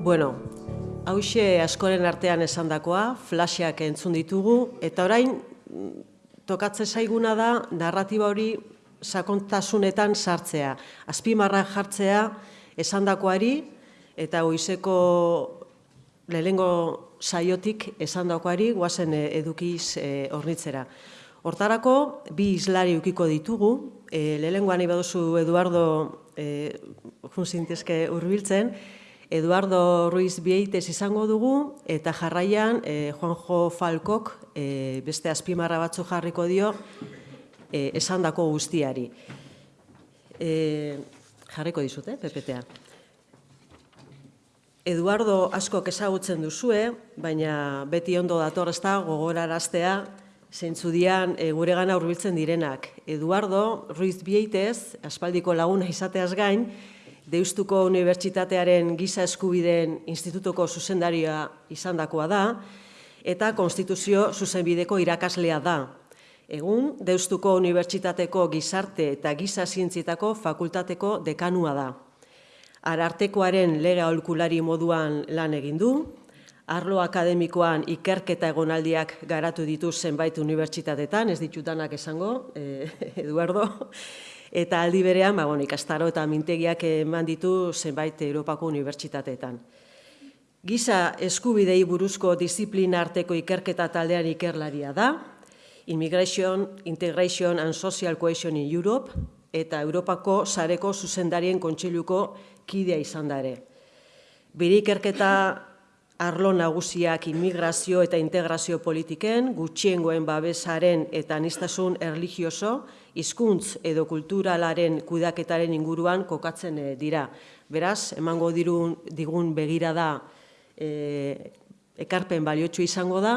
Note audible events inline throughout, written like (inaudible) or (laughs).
Bueno, hause askoren artean esandakoa, flasheak entzun ditugu, eta orain mm, tokatze zaiguna da narratiba hori sakontasunetan sartzea. Azpimarra jartzea esandakoari eta goizeko lehengo saiotik esandakoari guazen edukiz e, hornitzera. Hortarako, bi islari ukiko ditugu, e, lehengoan ibaduzu Eduardo e, junsintezke urbiltzen, Eduardo Ruiz Bieites izango dugu, eta jarraian e, Juanjo Falkok e, beste azpimarra batzu jarriko dio e, esandako guztiari. E, jarriko dizute, eh, PPTA. Eduardo asko ezagutzen duzue, baina beti ondo dator ez da gogoraraztea zeintzu dian e, gure gana urbiltzen direnak. Eduardo Ruiz Bieites, aspaldiko laguna izateaz gain, Deustuko Unibertsitatearen Giza Eskubideen Institutuko zuzendaria izandakoa da, eta Konstituzio zuzenbideko irakaslea da. Egun, Deustuko Unibertsitateko Gizarte eta Giza Zientzitako Fakultateko dekanua da. Arartekoaren lega olkulari moduan lan egin du, arlo akademikoan ikerketa egonaldiak garatu ditu zenbait unibertsitatetan, ez ditutanak esango, eh, (laughs) Eduardo, eta aldi berean, ba, bueno, ikastaro eta mintegiak eman ditu zenbait Europako unibertsitateetan. Giza eskubidei buruzko disiplina arteko ikerketa taldean ikerlaria da, Immigration, Integration and Social Cohesion in Europe, eta Europako sareko zuzendarien kontseiluko kidea izan da ere. Bire ikerketa arlo nagusiak immigrazio eta integrazio politiken, gutxiengoen babesaren eta anistasun erligioso, hizkuntz edo kulturalaren kudaketaren inguruan kokatzen eh, dira. Beraz, emango dirun, digun begira da eh, ekarpen baliotxu izango da,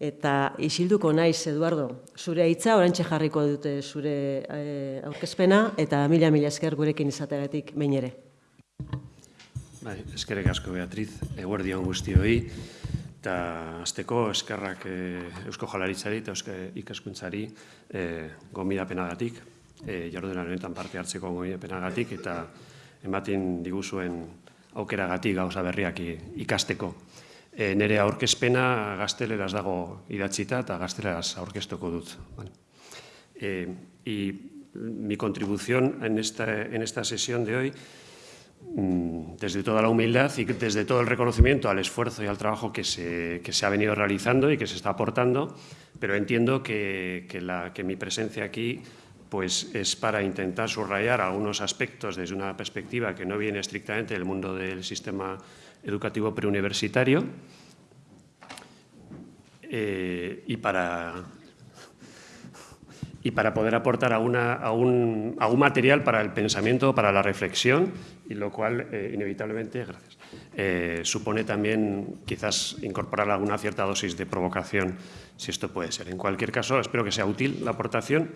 eta isilduko naiz, Eduardo, zure hitza orantxe jarriko dute zure e, aurkezpena, eta mila-mila esker gurekin izateagatik behin ere. Bai, eskerrik asko Beatriz, eguerdi hon guztioi, eta azteko eskerrak e, Eusko Jalaritzari eta Eusko Ikaskuntzari e, gomidapenagatik, e, honetan parte hartzeko gomidapenagatik, eta ematen diguzuen aukeragatik gauza berriak ikasteko. E, nere aurkezpena gazteleraz dago idatzita eta gazteleraz aurkeztuko dut. E, y mi contribución en esta, en esta sesión de hoy desde toda la humildad y desde todo el reconocimiento al esfuerzo y al trabajo que se, se ha venido realizando y que se está aportando, pero entiendo que, la, que mi presencia aquí pues, es para intentar subrayar algunos aspectos desde una perspectiva que no viene estrictamente del mundo del sistema educativo preuniversitario eh, y para y para poder aportar a, a, un, material para el pensamiento, para la reflexión, y lo cual eh, inevitablemente, gracias, eh, supone también quizás incorporar alguna cierta dosis de provocación, si esto puede ser. En cualquier caso, espero que sea útil la aportación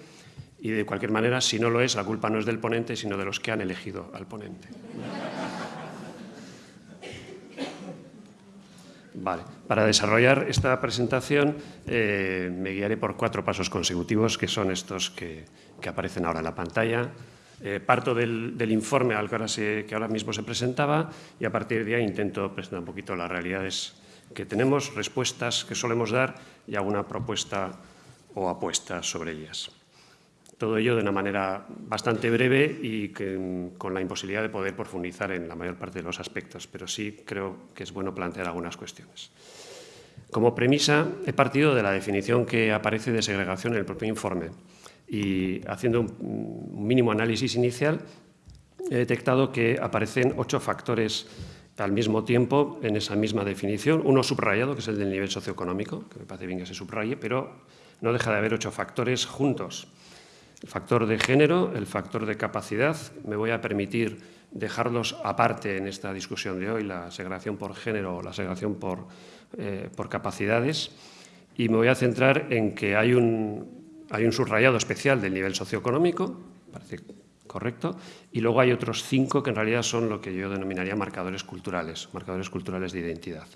y de cualquier manera, si no lo es, la culpa no es del ponente, sino de los que han elegido al ponente. Para desarrollar esta presentación eh, me guiaré por cuatro pasos consecutivos, que son estos que, aparecen ahora en la pantalla. Eh, parto del, informe al que ahora, que ahora mismo se presentaba y a partir de ahí intento presentar un poquito las realidades que tenemos, respuestas que solemos dar y alguna propuesta o apuesta sobre ellas. Todo ello de una manera bastante breve y con la imposibilidad de poder profundizar en la mayor parte de los aspectos, pero sí creo que es bueno plantear algunas cuestiones. Como premisa, he partido de la definición que aparece de segregación en el propio informe y haciendo un mínimo análisis inicial he detectado que aparecen ocho factores al mismo tiempo en esa misma definición, uno subrayado, que es el del nivel socioeconómico, que me parece bien que se subraye, pero no deja de haber ocho factores juntos el factor de género, el factor de capacidad. Me voy a permitir dejarlos aparte en esta discusión de hoy, la segregación por género o la segregación por, eh, capacidades. Y me voy a centrar en que hay un, hay un subrayado especial del nivel socioeconómico, parece correcto, y luego hay otros cinco que en realidad son lo que yo denominaría marcadores culturales, marcadores culturales de identidad.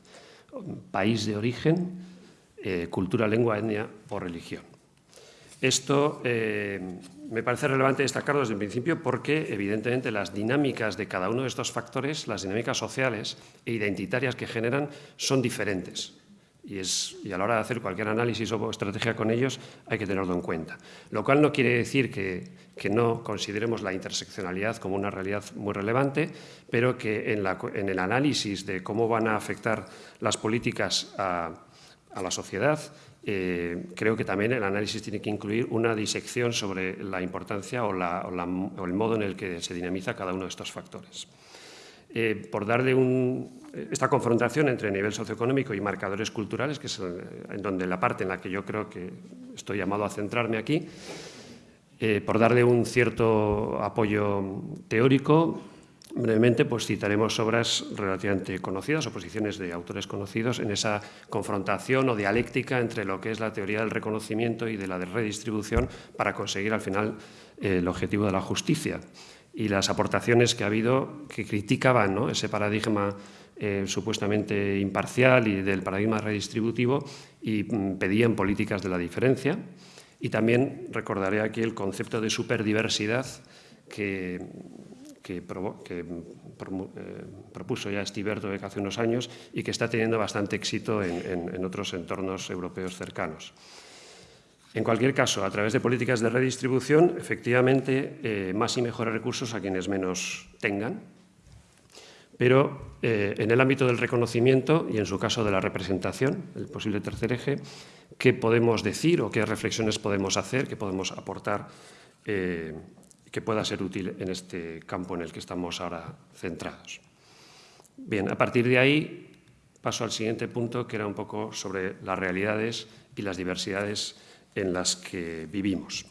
País de origen, eh, cultura, lengua, etnia o religión. Esto eh, me parece relevante destacarlo desde el principio porque, evidentemente, las dinámicas de cada uno de estos factores, las dinámicas sociales e identitarias que generan, son diferentes. Y, es, y, a la hora de hacer cualquier análisis o estrategia con ellos hay que tenerlo en cuenta. Lo cual no quiere decir que, que no consideremos la interseccionalidad como una realidad muy relevante, pero que en, la, en el análisis de cómo van a afectar las políticas a, a la sociedad, eh, creo que también el análisis tiene que incluir una disección sobre la importancia o, el modo en el que se dinamiza cada uno de estos factores. Eh, por darle un, esta confrontación entre nivel socioeconómico y marcadores culturales, que es en donde la parte en la que yo creo que estoy llamado a centrarme aquí, eh, por darle un cierto apoyo teórico, brevemente pues citaremos obras relativamente conocidas o posiciones de autores conocidos en esa confrontación o dialéctica entre lo que es la teoría del reconocimiento y de la de redistribución para conseguir al final eh, el objetivo de la justicia y las aportaciones que ha habido que criticaban ¿no? ese paradigma eh, supuestamente imparcial y del paradigma redistributivo y mm, pedían políticas de la diferencia. Y también recordaré aquí el concepto de superdiversidad que, que, que eh, propuso ya Steve Erdők hace unos años y que está teniendo bastante éxito en, en, en otros entornos europeos cercanos. En cualquier caso, a través de políticas de redistribución, efectivamente, eh, más y mejores recursos a quienes menos tengan, pero eh, en el ámbito del reconocimiento y en su caso de la representación, el posible tercer eje, ¿qué podemos decir o qué reflexiones podemos hacer, qué podemos aportar eh, que pueda ser útil en este campo en el que estamos ahora centrados? Bien, a partir de ahí paso al siguiente punto, que era un poco sobre las realidades y las diversidades en las que vivimos.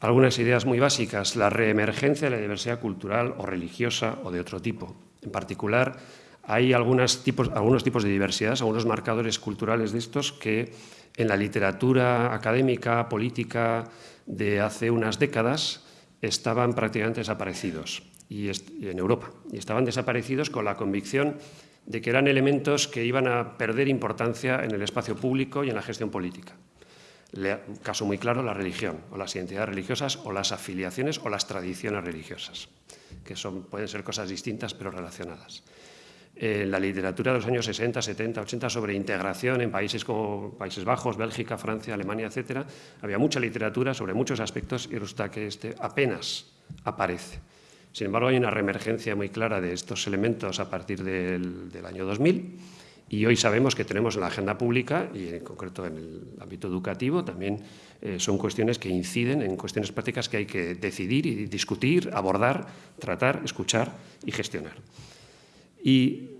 Algunas ideas muy básicas, la reemergencia de la diversidad cultural o religiosa o de otro tipo. En particular, hay algunos tipos de diversidad, algunos marcadores culturales de estos que en la literatura académica, política de hace unas décadas estaban prácticamente desaparecidos y en Europa. Y estaban desaparecidos con la convicción de que eran elementos que iban a perder importancia en el espacio público y en la gestión política. Caso muy claro, la religión, o las identidades religiosas, o las afiliaciones, o las tradiciones religiosas, que son, pueden ser cosas distintas pero relacionadas. En la literatura de los años 60, 70, 80 sobre integración en países como Países Bajos, Bélgica, Francia, Alemania, etcétera, había mucha literatura sobre muchos aspectos y resulta que este apenas aparece. Sin embargo, hay una reemergencia muy clara de estos elementos a partir del, del año 2000 y hoy sabemos que tenemos en la agenda pública y en concreto en el ámbito educativo también eh, son cuestiones que inciden en cuestiones prácticas que hay que decidir y discutir, abordar, tratar, escuchar y gestionar. Y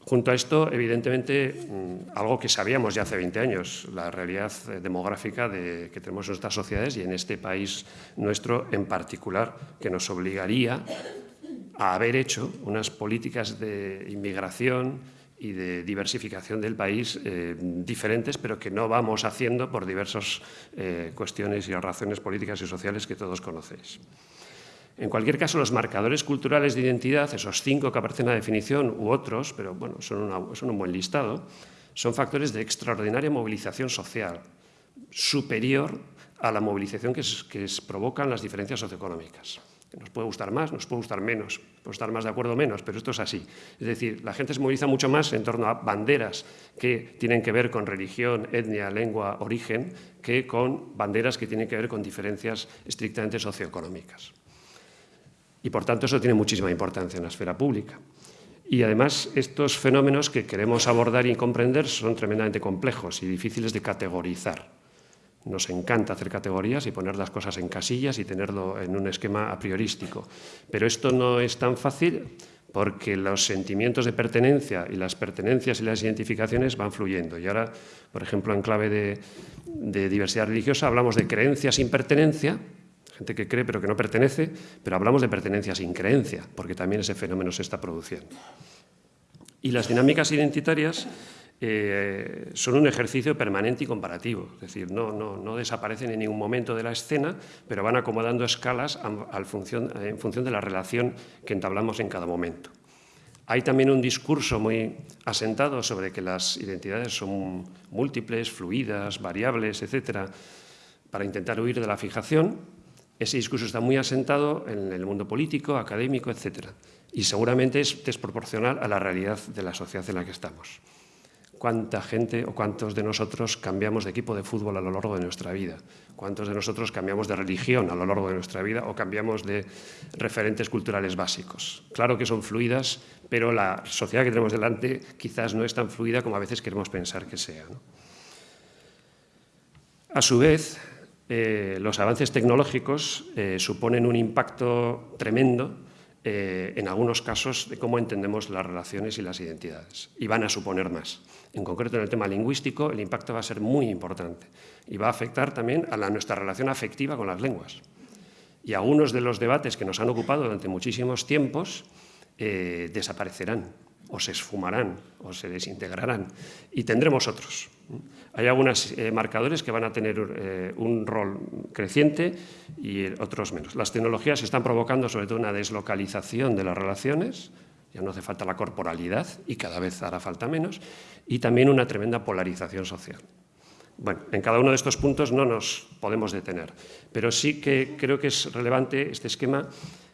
junto a esto, evidentemente, mmm, algo que sabíamos ya hace 20 años, la realidad demográfica de, que tenemos en nuestras sociedades y en este país nuestro en particular, que nos obligaría a haber hecho unas políticas de inmigración y de diversificación del país eh, diferentes, pero que no vamos haciendo por diversas eh, cuestiones y razones políticas y sociales que todos conocéis. En cualquier caso, los marcadores culturales de identidad, esos cinco que aparecen en la definición u otros, pero bueno, son, un buen listado, son factores de extraordinaria movilización social, superior a la movilización que, provocan las diferencias socioeconómicas. Nos puede gustar más, nos puede gustar menos, puede estar más de acuerdo o menos, pero esto es así. Es decir, la gente se moviliza mucho más en torno a banderas que tienen que ver con religión, etnia, lengua, origen, que con banderas que tienen que ver con diferencias estrictamente socioeconómicas. Y por tanto eso tiene muchísima importancia en la esfera pública. Y además estos fenómenos que queremos abordar y comprender son tremendamente complejos y difíciles de categorizar. Nos encanta hacer categorías y poner las cosas en casillas y tenerlo en un esquema a priorístico. Pero esto no es tan fácil porque los sentimientos de pertenencia y las pertenencias y las identificaciones van fluyendo. Y ahora, por ejemplo, en clave de, diversidad religiosa, hablamos de creencia sin pertenencia, gente que cree pero que no pertenece, pero hablamos de pertenencia sin creencia, porque también ese fenómeno se está produciendo. Y las dinámicas identitarias eh, son un ejercicio permanente y comparativo, es decir, no, desaparecen en ningún momento de la escena, pero van acomodando escalas al función, en función de la relación que entablamos en cada momento. Hay también un discurso muy asentado sobre que las identidades son múltiples, fluidas, variables, etcétera, para intentar huir de la fijación. Ese discurso está muy asentado en el mundo político, académico, etc. Y seguramente es desproporcional a la realidad de la sociedad en la que estamos cuánta gente o cuántos de nosotros cambiamos de equipo de fútbol a lo largo de nuestra vida, cuántos de nosotros cambiamos de religión a lo largo de nuestra vida o cambiamos de referentes culturales básicos. Claro que son fluidas, pero la sociedad que tenemos delante quizás no es tan fluida como a veces queremos pensar que sea. A su vez, eh, los avances tecnológicos eh, suponen un impacto tremendo eh, en algunos casos de cómo entendemos las relaciones y las identidades, y van a suponer más. En concreto, en el tema lingüístico, el impacto va a ser muy importante y va a afectar también a la, nuestra relación afectiva con las lenguas. Y algunos de los debates que nos han ocupado durante muchísimos tiempos desaparecerán o se esfumarán o se desintegrarán y tendremos otros. Hay algunos eh, marcadores que van a tener eh, un rol creciente y otros menos. Las tecnologías están provocando sobre todo una deslocalización de las relaciones, ya no hace falta la corporalidad y cada vez hará falta menos, y también una tremenda polarización social. Bueno, en cada uno de estos puntos no nos podemos detener, pero sí que creo que es relevante este esquema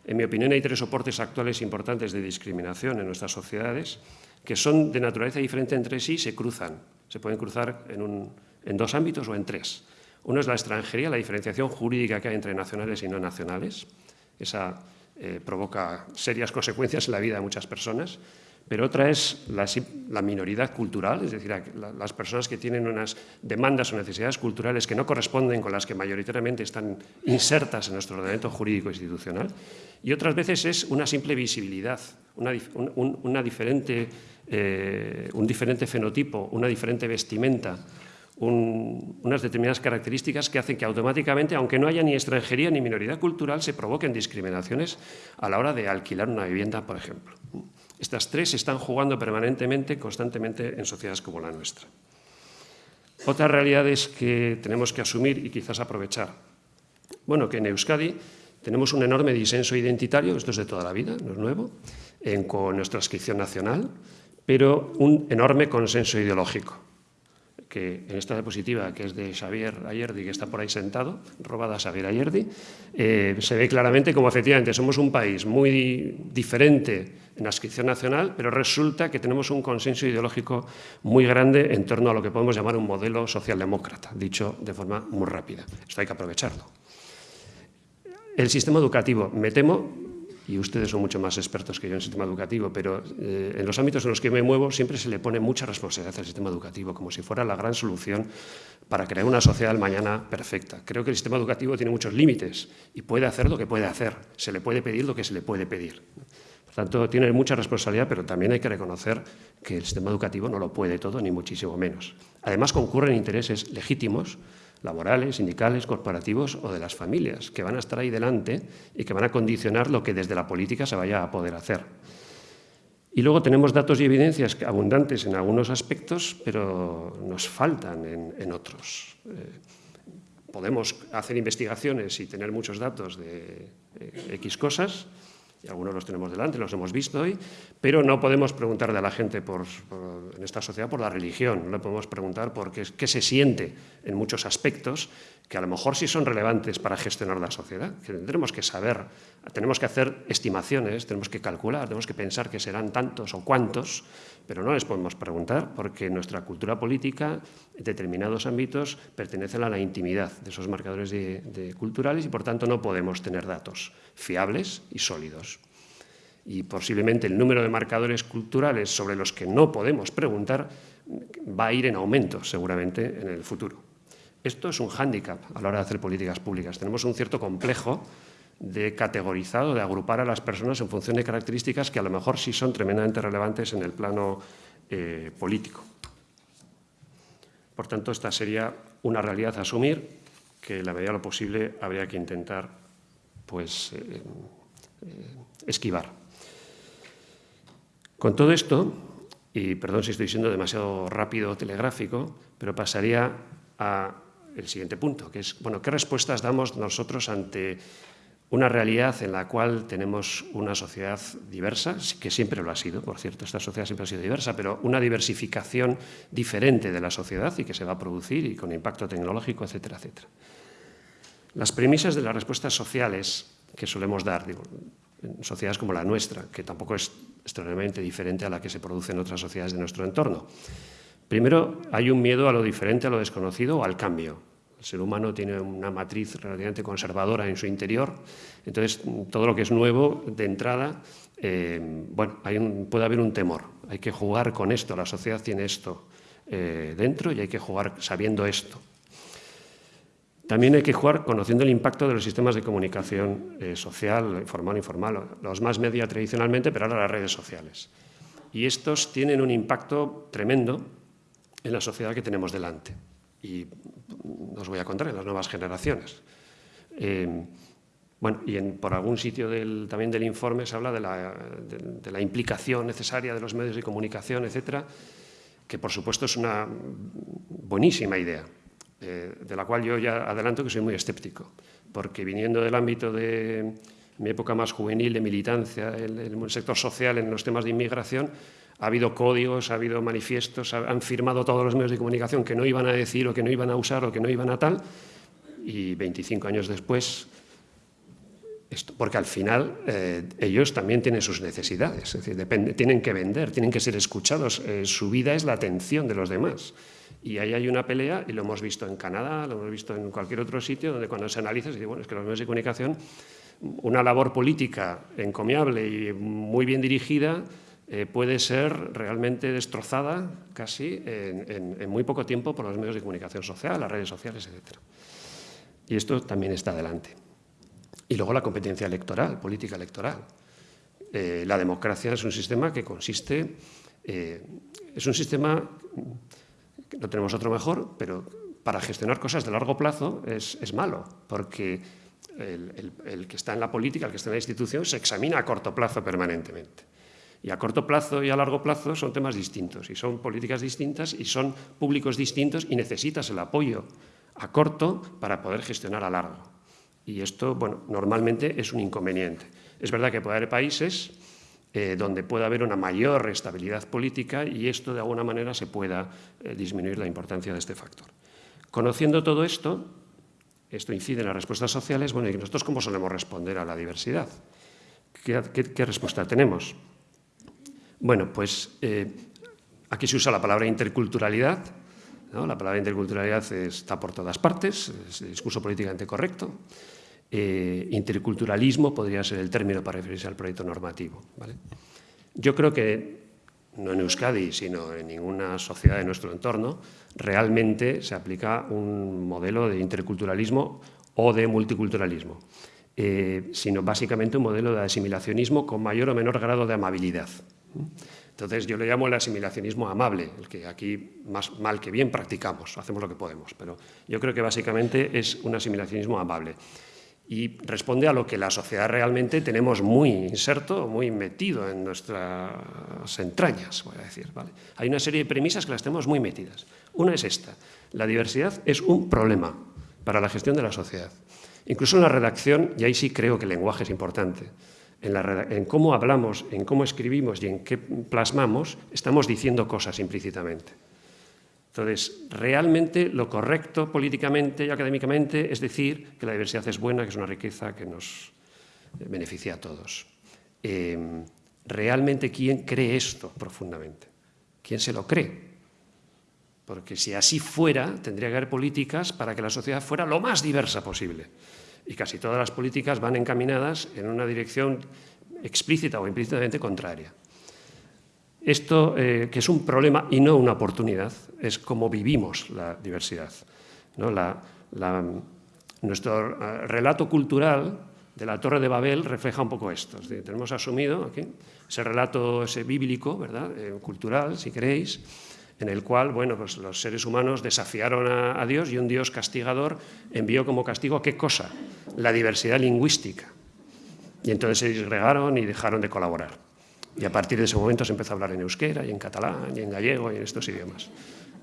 en mi opinión, hay tres soportes actuales importantes de discriminación en nuestras sociedades que son de naturaleza diferente entre sí y se cruzan. Se pueden cruzar en, dos ámbitos o en tres. Uno es la extranjería, la diferenciación jurídica que hay entre nacionales y no nacionales. Esa eh, provoca serias consecuencias en la vida de muchas personas pero otra es la, minoridad cultural, es decir, las personas que tienen unas demandas o necesidades culturales que no corresponden con las que mayoritariamente están insertas en nuestro ordenamiento jurídico institucional, y otras veces es una simple visibilidad, una, diferente, eh, un diferente fenotipo, una diferente vestimenta, unas determinadas características que hacen que automáticamente, aunque no haya ni extranjería ni minoridad cultural, se provoquen discriminaciones a la hora de alquilar una vivienda, por ejemplo. Estas tres están jugando permanentemente, constantemente en sociedades como la nuestra. Otra realidad es que tenemos que asumir y quizás aprovechar. Bueno, que en Euskadi tenemos un enorme disenso identitario, esto es de toda la vida, no es nuevo, con nuestra inscripción nacional, pero un enorme consenso ideológico que en esta diapositiva, que es de Xavier Ayerdi, que está por ahí sentado, robada a Xavier Ayerdi, eh, se ve claramente como efectivamente somos un país muy diferente en la inscripción nacional, pero resulta que tenemos un consenso ideológico muy grande en torno a lo que podemos llamar un modelo socialdemócrata, dicho de forma muy rápida. Esto hay que aprovecharlo. El sistema educativo, me temo, y ustedes son mucho más expertos que yo en el sistema educativo, pero eh, en los ámbitos en los que me muevo siempre se le pone mucha responsabilidad al sistema educativo, como si fuera la gran solución para crear una sociedad mañana perfecta. Creo que el sistema educativo tiene muchos límites y puede hacer lo que puede hacer, se le puede pedir lo que se le puede pedir. Por tanto, tiene mucha responsabilidad, pero también hay que reconocer que el sistema educativo no lo puede todo, ni muchísimo menos. Además, concurren intereses legítimos laborales, sindicales, corporativos o de las familias, que van a estar ahí delante y que van a condicionar lo que desde la política se vaya a poder hacer. Y luego tenemos datos y evidencias abundantes en algunos aspectos, pero nos faltan en, otros. Eh, podemos hacer investigaciones y tener muchos datos de eh, X cosas, algunos los tenemos delante, los hemos visto hoy, pero no podemos preguntarle a la gente por, en esta sociedad por la religión, no le podemos preguntar por qué, qué, se siente en muchos aspectos que a lo mejor sí son relevantes para gestionar la sociedad, que tendremos que saber, tenemos que hacer estimaciones, tenemos que calcular, tenemos que pensar que serán tantos o cuántos, pero no les podemos preguntar porque nuestra cultura política en determinados ámbitos pertenece a la intimidad de esos marcadores de, culturales y por tanto no podemos tener datos fiables y sólidos. Y posiblemente el número de marcadores culturales sobre los que no podemos preguntar va a ir en aumento seguramente en el futuro. Esto es un hándicap a la hora de hacer políticas públicas. Tenemos un cierto complejo de categorizado, de agrupar a las personas en función de características que a lo mejor sí son tremendamente relevantes en el plano eh, político. Por tanto, esta sería una realidad a asumir que, en la medida de lo posible, habría que intentar pues, eh, eh, esquivar. Con todo esto, y perdón si estoy siendo demasiado rápido telegráfico, pero pasaría al siguiente punto, que es, bueno, ¿qué respuestas damos nosotros ante una realidad en la cual tenemos una sociedad diversa, que siempre lo ha sido, por cierto, esta sociedad siempre ha sido diversa, pero una diversificación diferente de la sociedad y que se va a producir y con impacto tecnológico, etcétera, etcétera. Las premisas de las respuestas sociales que solemos dar, digo, en sociedades como la nuestra, que tampoco es extraordinariamente diferente a la que se produce en otras sociedades de nuestro entorno. Primero, hay un miedo a lo diferente, a lo desconocido o al cambio. El ser humano tiene una matriz relativamente conservadora en su interior, entonces todo lo que es nuevo de entrada, eh, bueno, puede haber un temor. Hay que jugar con esto, la sociedad tiene esto eh, dentro y hay que jugar sabiendo esto. También hay que jugar conociendo el impacto de los sistemas de comunicación eh, social, formal informal, los más media tradicionalmente, pero ahora las redes sociales. Y estos tienen un impacto tremendo en la sociedad que tenemos delante. Y os voy a contar en las nuevas generaciones. Eh, bueno, y por algún sitio también del informe se habla de la, implicación necesaria de los medios de comunicación, etcétera, que por supuesto es una buenísima idea. Eh, de la cual yo ya adelanto que soy muy escéptico, porque viniendo del ámbito de mi época más juvenil, de militancia, en el, sector social, en los temas de inmigración, ha habido códigos, ha habido manifiestos, han firmado todos los medios de comunicación que no iban a decir o que no iban a usar o que no iban a tal, y 25 años después, esto, porque al final eh, ellos también tienen sus necesidades, es decir, tienen que vender, tienen que ser escuchados, eh, su vida es la atención de los demás. Y ahí hay una pelea, y lo hemos visto en Canadá, lo hemos visto en cualquier otro sitio, donde cuando se analiza se dice, bueno, es que los medios de comunicación, una labor política encomiable y muy bien dirigida, eh, puede ser realmente destrozada casi en, muy poco tiempo por los medios de comunicación social, las redes sociales, etc. Y esto también está adelante. Y luego la competencia electoral, política electoral. Eh, la democracia es un sistema que consiste, eh, es un sistema no tenemos otro mejor, pero para gestionar cosas de largo plazo es, malo, porque el, que está en la política, el que está en la institución, se examina a corto plazo permanentemente. Y a corto plazo y a largo plazo son temas distintos, y son políticas distintas, y son públicos distintos, y necesitas el apoyo a corto para poder gestionar a largo. Y esto, bueno, normalmente es un inconveniente. Es verdad que puede haber países eh, donde pueda haber una mayor estabilidad política y esto de alguna manera se pueda eh, disminuir la importancia de este factor. Conociendo todo esto, esto incide en las respuestas sociales, bueno, ¿y nosotros cómo solemos responder a la diversidad? ¿Qué, respuesta tenemos? Bueno, pues eh, aquí se usa la palabra interculturalidad, la palabra interculturalidad está por todas partes, es discurso políticamente correcto, eh, interculturalismo podría ser el término para referirse al proyecto normativo. Yo creo que, no en Euskadi, sino en ninguna sociedad de nuestro entorno, realmente se aplica un modelo de interculturalismo o de multiculturalismo, eh, sino básicamente un modelo de asimilacionismo con mayor o menor grado de amabilidad. Entonces yo le llamo el asimilacionismo amable, el que aquí más mal que bien practicamos, hacemos lo que podemos, pero yo creo que básicamente es un asimilacionismo amable y responde a lo que la sociedad realmente tenemos muy inserto, muy metido en nuestras entrañas, voy a decir. Hay una serie de premisas que las tenemos muy metidas. Una es esta, la diversidad es un problema para la gestión de la sociedad. Incluso en la redacción, y ahí sí creo que el lenguaje es importante, en, cómo hablamos, en cómo escribimos y en qué plasmamos, estamos diciendo cosas implícitamente. Entonces, realmente lo correcto políticamente y académicamente es decir que la diversidad es buena, que es una riqueza que nos beneficia a todos. Em, realmente, ¿quién cree esto profundamente? ¿Quién se lo cree? Porque si así fuera, tendría que haber políticas para que la sociedad fuera lo más diversa posible. Y casi todas las políticas van encaminadas en una dirección explícita o implícitamente contraria. Esto, eh, que es un problema y no una oportunidad, es como vivimos la diversidad. nuestro eh, relato cultural de la Torre de Babel refleja un poco esto. tenemos asumido aquí ese relato ese bíblico, ¿verdad? Eh, cultural, si queréis, en el cual bueno, pues los seres humanos desafiaron a, Dios y un Dios castigador envió como castigo ¿qué cosa? La diversidad lingüística. Y entonces se disgregaron y dejaron de colaborar. Y a partir de ese momento se empezó a hablar en euskera y en catalán y en gallego y en estos idiomas.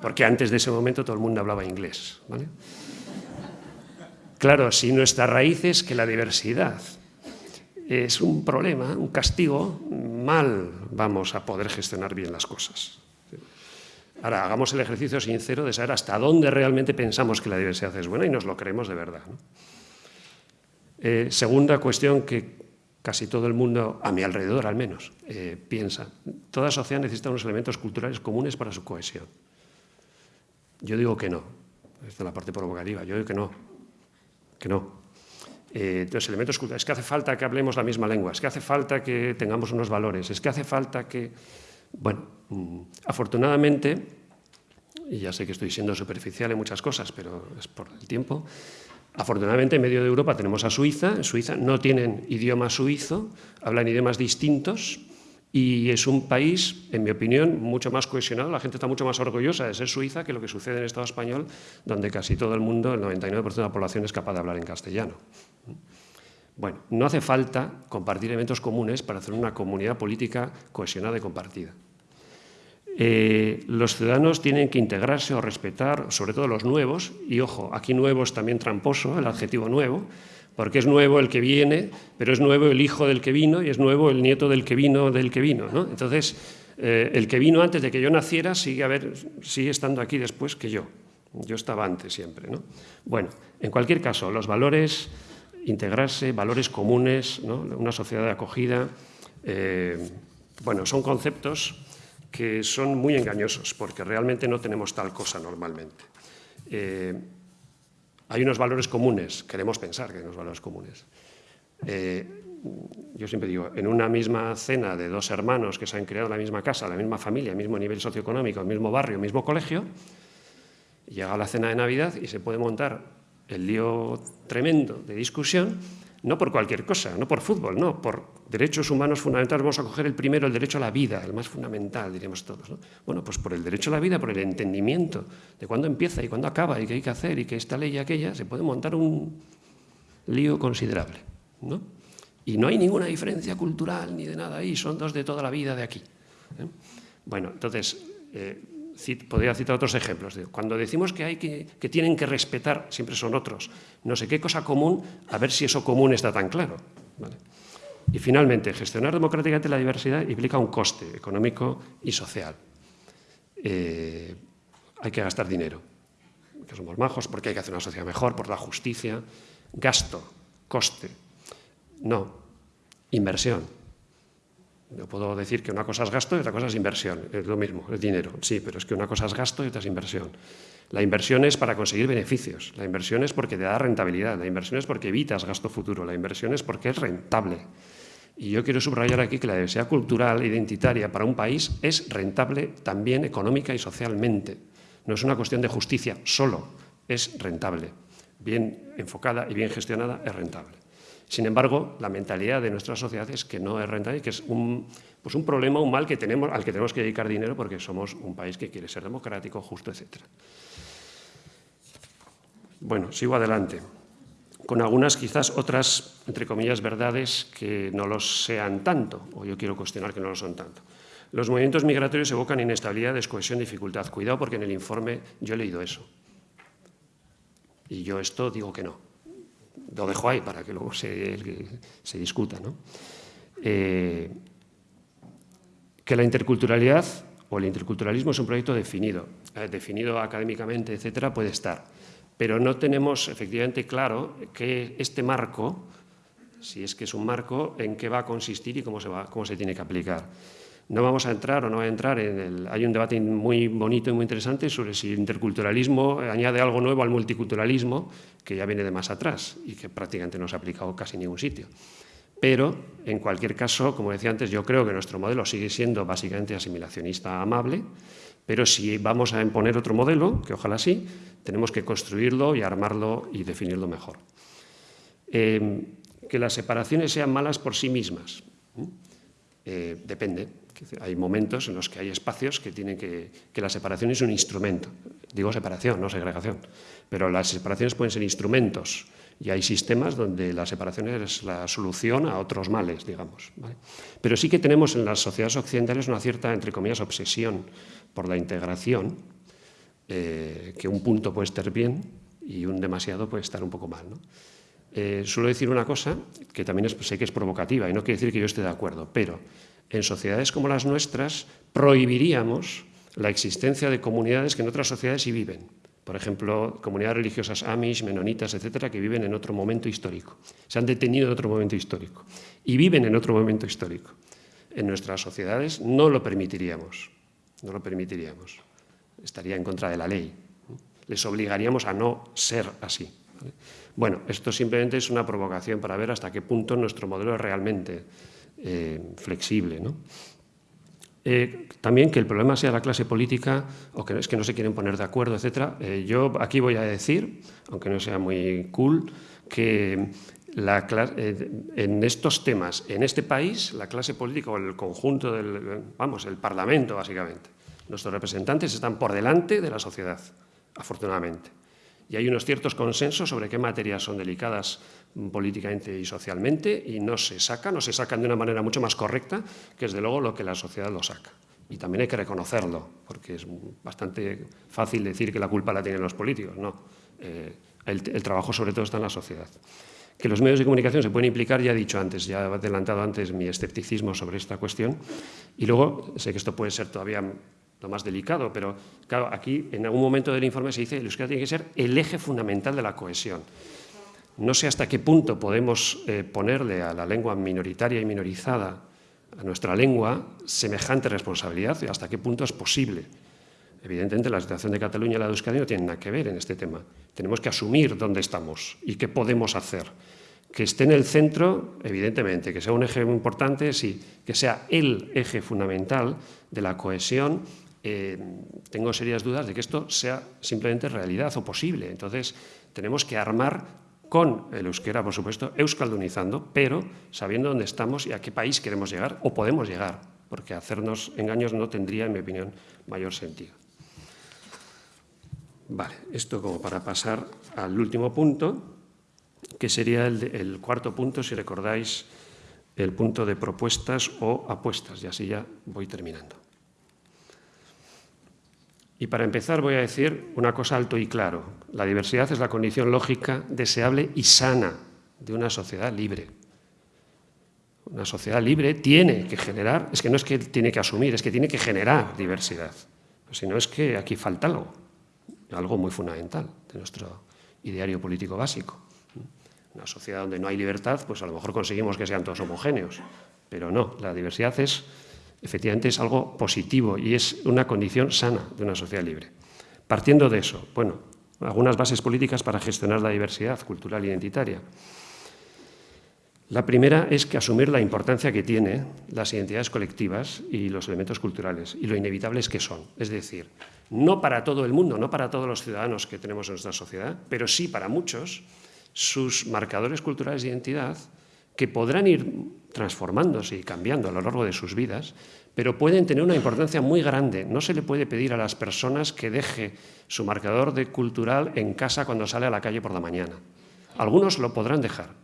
Porque antes de ese momento todo el mundo hablaba inglés. Claro, si nuestra raíz es que la diversidad es un problema, un castigo, mal vamos a poder gestionar bien las cosas. Ahora, hagamos el ejercicio sincero de saber hasta dónde realmente pensamos que la diversidad es buena y nos lo creemos de verdad. Eh, segunda cuestión que casi todo el mundo, a mi alrededor al menos, eh, piensa. Toda sociedad necesita unos elementos culturales comunes para su cohesión. Yo digo que no. Esta es la parte provocativa. Yo digo que no. Que no. Eh, elementos culturales. Es que hace falta que hablemos la misma lengua. Es que hace falta que tengamos unos valores. Es que hace falta que... Bueno, mm, afortunadamente, y ya sé que estoy siendo superficial en muchas cosas, pero es por el tiempo, Afortunadamente, en medio de Europa tenemos a Suiza. En Suiza no tienen idioma suizo, hablan idiomas distintos y es un país, en mi opinión, mucho más cohesionado. La gente está mucho más orgullosa de ser suiza que lo que sucede en el Estado español, donde casi todo el mundo, el 99% de la población, es capaz de hablar en castellano. Bueno, no hace falta compartir eventos comunes para hacer una comunidad política cohesionada y compartida. Eh, los ciudadanos tienen que integrarse o respetar, sobre todo los nuevos, y ojo, aquí nuevo es también tramposo, el adjetivo nuevo, porque es nuevo el que viene, pero es nuevo el hijo del que vino y es nuevo el nieto del que vino del que vino. ¿no? Entonces, eh, el que vino antes de que yo naciera sigue, a ver, sigue estando aquí después que yo. Yo estaba antes siempre. ¿no? Bueno, en cualquier caso, los valores, integrarse, valores comunes, una sociedad de acogida, eh, bueno, son conceptos que son muy engañosos, porque realmente no tenemos tal cosa normalmente. Eh, hay unos valores comunes, queremos pensar que hay unos valores comunes. Eh, yo siempre digo, en una misma cena de dos hermanos que se han creado en la misma casa, la misma familia, el mismo nivel socioeconómico, el mismo barrio, el mismo colegio, llega la cena de Navidad y se puede montar el lío tremendo de discusión no por cualquier cosa, no por fútbol, no, por derechos humanos fundamentales. Vamos a coger el primero, el derecho a la vida, el más fundamental, diríamos todos. Bueno, pues por el derecho a la vida, por el entendimiento de cuándo empieza y cuándo acaba y qué hay que hacer y que esta ley y aquella, se puede montar un lío considerable. ¿no? Y no hay ninguna diferencia cultural ni de nada ahí, son dos de toda la vida de aquí. ¿eh? Bueno, entonces, eh, podría citar otros ejemplos. Cuando decimos que, hay que, que tienen que respetar, siempre son otros, no sé qué cosa común, a ver si eso común está tan claro. Y finalmente, gestionar democráticamente la diversidad implica un coste económico y social. Eh, hay que gastar dinero, que somos majos, porque hay que hacer una sociedad mejor, por la justicia. Gasto, coste. No, inversión. Yo puedo decir que una cosa es gasto y otra cosa es inversión. Es lo mismo, es dinero. Sí, pero es que una cosa es gasto y otra es inversión. La inversión es para conseguir beneficios. La inversión es porque te da rentabilidad. La inversión es porque evitas gasto futuro. La inversión es porque es rentable. Y yo quiero subrayar aquí que la diversidad cultural e identitaria para un país es rentable también económica y socialmente. No es una cuestión de justicia solo, es rentable. Bien enfocada y bien gestionada es rentable. Sin embargo, la mentalidad de nuestra sociedad es que no es rentable y que es un, pues un problema, un mal que tenemos, al que tenemos que dedicar dinero porque somos un país que quiere ser democrático, justo, etc. Bueno, sigo adelante, con algunas quizás otras, entre comillas, verdades que no lo sean tanto, o yo quiero cuestionar que no lo son tanto. Los movimientos migratorios evocan inestabilidad, descohesión, dificultad. Cuidado porque en el informe yo he leído eso. Y yo esto digo que no lo dejo ahí para que luego se, se discuta. ¿no? Eh, que la interculturalidad o el interculturalismo es un proyecto definido, eh, definido académicamente, etcétera, puede estar. Pero no tenemos efectivamente claro que este marco, si es que es un marco, en qué va a consistir y cómo se, va, cómo se tiene que aplicar. No vamos a entrar o no a entrar en el... Hay un debate muy bonito y muy interesante sobre si el interculturalismo añade algo nuevo al multiculturalismo, que ya viene de más atrás y que prácticamente no se ha aplicado casi en ningún sitio. Pero, en cualquier caso, como decía antes, yo creo que nuestro modelo sigue siendo básicamente asimilacionista amable, pero si vamos a imponer otro modelo, que ojalá sí, tenemos que construirlo y armarlo y definirlo mejor. Eh, que las separaciones sean malas por sí mismas. Eh, depende. Hay momentos en los que hay espacios que tienen que, que la separación es un instrumento. Digo separación, no segregación. Pero las separaciones pueden ser instrumentos y hay sistemas donde la separación es la solución a otros males, digamos. Pero sí que tenemos en las sociedades occidentales una cierta, entre comillas, obsesión por la integración, eh, que un punto puede estar bien y un demasiado puede estar un poco mal. ¿no? Eh, suelo decir una cosa que también sé que es provocativa y no quiere decir que yo esté de acuerdo, pero en sociedades como las nuestras prohibiríamos la existencia de comunidades que en otras sociedades sí viven. por ejemplo, comunidades religiosas amish, menonitas, etcétera, que viven en otro momento histórico. Se han detenido en otro momento histórico y viven en otro momento histórico. En nuestras sociedades no lo permitiríamos, no lo permitiríamos. Estaría en contra de la ley. Les obligaríamos a no ser así. Bueno, esto simplemente es una provocación para ver hasta qué punto nuestro modelo es realmente eh, flexible. ¿no? Eh, también que el problema sea la clase política o que es que no se quieren poner de acuerdo, etc. Eh, yo aquí voy a decir, aunque no sea muy cool, que en estos temas, en este país, la clase política o el conjunto del, vamos, el Parlamento básicamente, nuestros representantes están por delante de la sociedad, afortunadamente y hay unos ciertos consensos sobre qué materias son delicadas políticamente y socialmente y no se sacan, o se sacan de una manera mucho más correcta, que es de luego lo que la sociedad lo saca. Y también hay que reconocerlo, porque es bastante fácil decir que la culpa la tienen los políticos. No, eh, el, el, trabajo sobre todo está en la sociedad. Que los medios de comunicación se pueden implicar, ya he dicho antes, ya he adelantado antes mi escepticismo sobre esta cuestión. Y luego, sé que esto puede ser todavía lo más delicado, pero claro, aquí en algún momento del informe se dice que el euskera tiene que ser el eje fundamental de la cohesión. No sé hasta qué punto podemos eh, ponerle a la lengua minoritaria y minorizada, a nuestra lengua, semejante responsabilidad y hasta qué punto es posible. Evidentemente, la situación de Cataluña y la de Euskadi no tienen nada que ver en este tema. Tenemos que asumir dónde estamos y qué podemos hacer. Que esté en el centro, evidentemente, que sea un eje muy importante, sí, que sea el eje fundamental de la cohesión eh, tengo serias dudas de que esto sea simplemente realidad o posible. Entonces, tenemos que armar con el euskera, por supuesto, euskaldunizando, pero sabiendo dónde estamos y a qué país queremos llegar o podemos llegar, porque hacernos engaños no tendría, en mi opinión, mayor sentido. Vale, esto como para pasar al último punto, que sería el, el cuarto punto, si recordáis, el punto de propuestas o apuestas, y así ya voy terminando. Y para empezar voy a decir una cosa alto y claro. La diversidad es la condición lógica, deseable y sana de una sociedad libre. Una sociedad libre tiene que generar, es que no es que tiene que asumir, es que tiene que generar diversidad. Si no es que aquí falta algo, algo muy fundamental de nuestro ideario político básico. Una sociedad donde no hay libertad, pues a lo mejor conseguimos que sean todos homogéneos, pero no, la diversidad es efectivamente es algo positivo y es una condición sana de una sociedad libre. Partiendo de eso, bueno, algunas bases políticas para gestionar la diversidad cultural e identitaria. La primera es que asumir la importancia que tienen las identidades colectivas y los elementos culturales y lo inevitables que son. Es decir, no para todo el mundo, no para todos los ciudadanos que tenemos en nuestra sociedad, pero sí para muchos, sus marcadores culturales de identidad que podrán ir transformándose y cambiando a lo largo de sus vidas, pero pueden tener una importancia muy grande. No se le puede pedir a las personas que deje su marcador de cultural en casa cuando sale a la calle por la mañana. Algunos lo podrán dejar,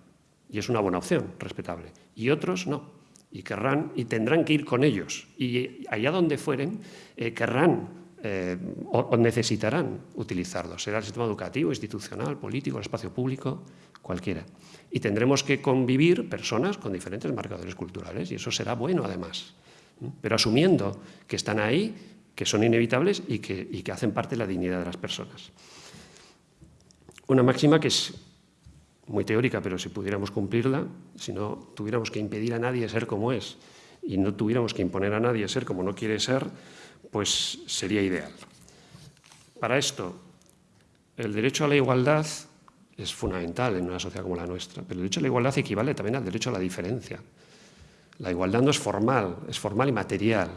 y es una buena opción, respetable, y otros no, y querrán y tendrán que ir con ellos, y allá donde fueren, eh, querrán eh, o, o necesitarán utilizarlos. Será el sistema educativo, institucional, político, el espacio público, cualquiera. Y tendremos que convivir personas con diferentes marcadores culturales y eso será bueno además. Pero asumiendo que están ahí, que son inevitables y que, y que hacen parte de la dignidad de las personas. Una máxima que es muy teórica, pero si pudiéramos cumplirla, si no tuviéramos que impedir a nadie ser como es y no tuviéramos que imponer a nadie ser como no quiere ser, pues sería ideal. Para esto, el derecho a la igualdad es fundamental en una sociedad como la nuestra, pero el derecho a la igualdad equivale también al derecho a la diferencia. La igualdad no es formal, es formal y material,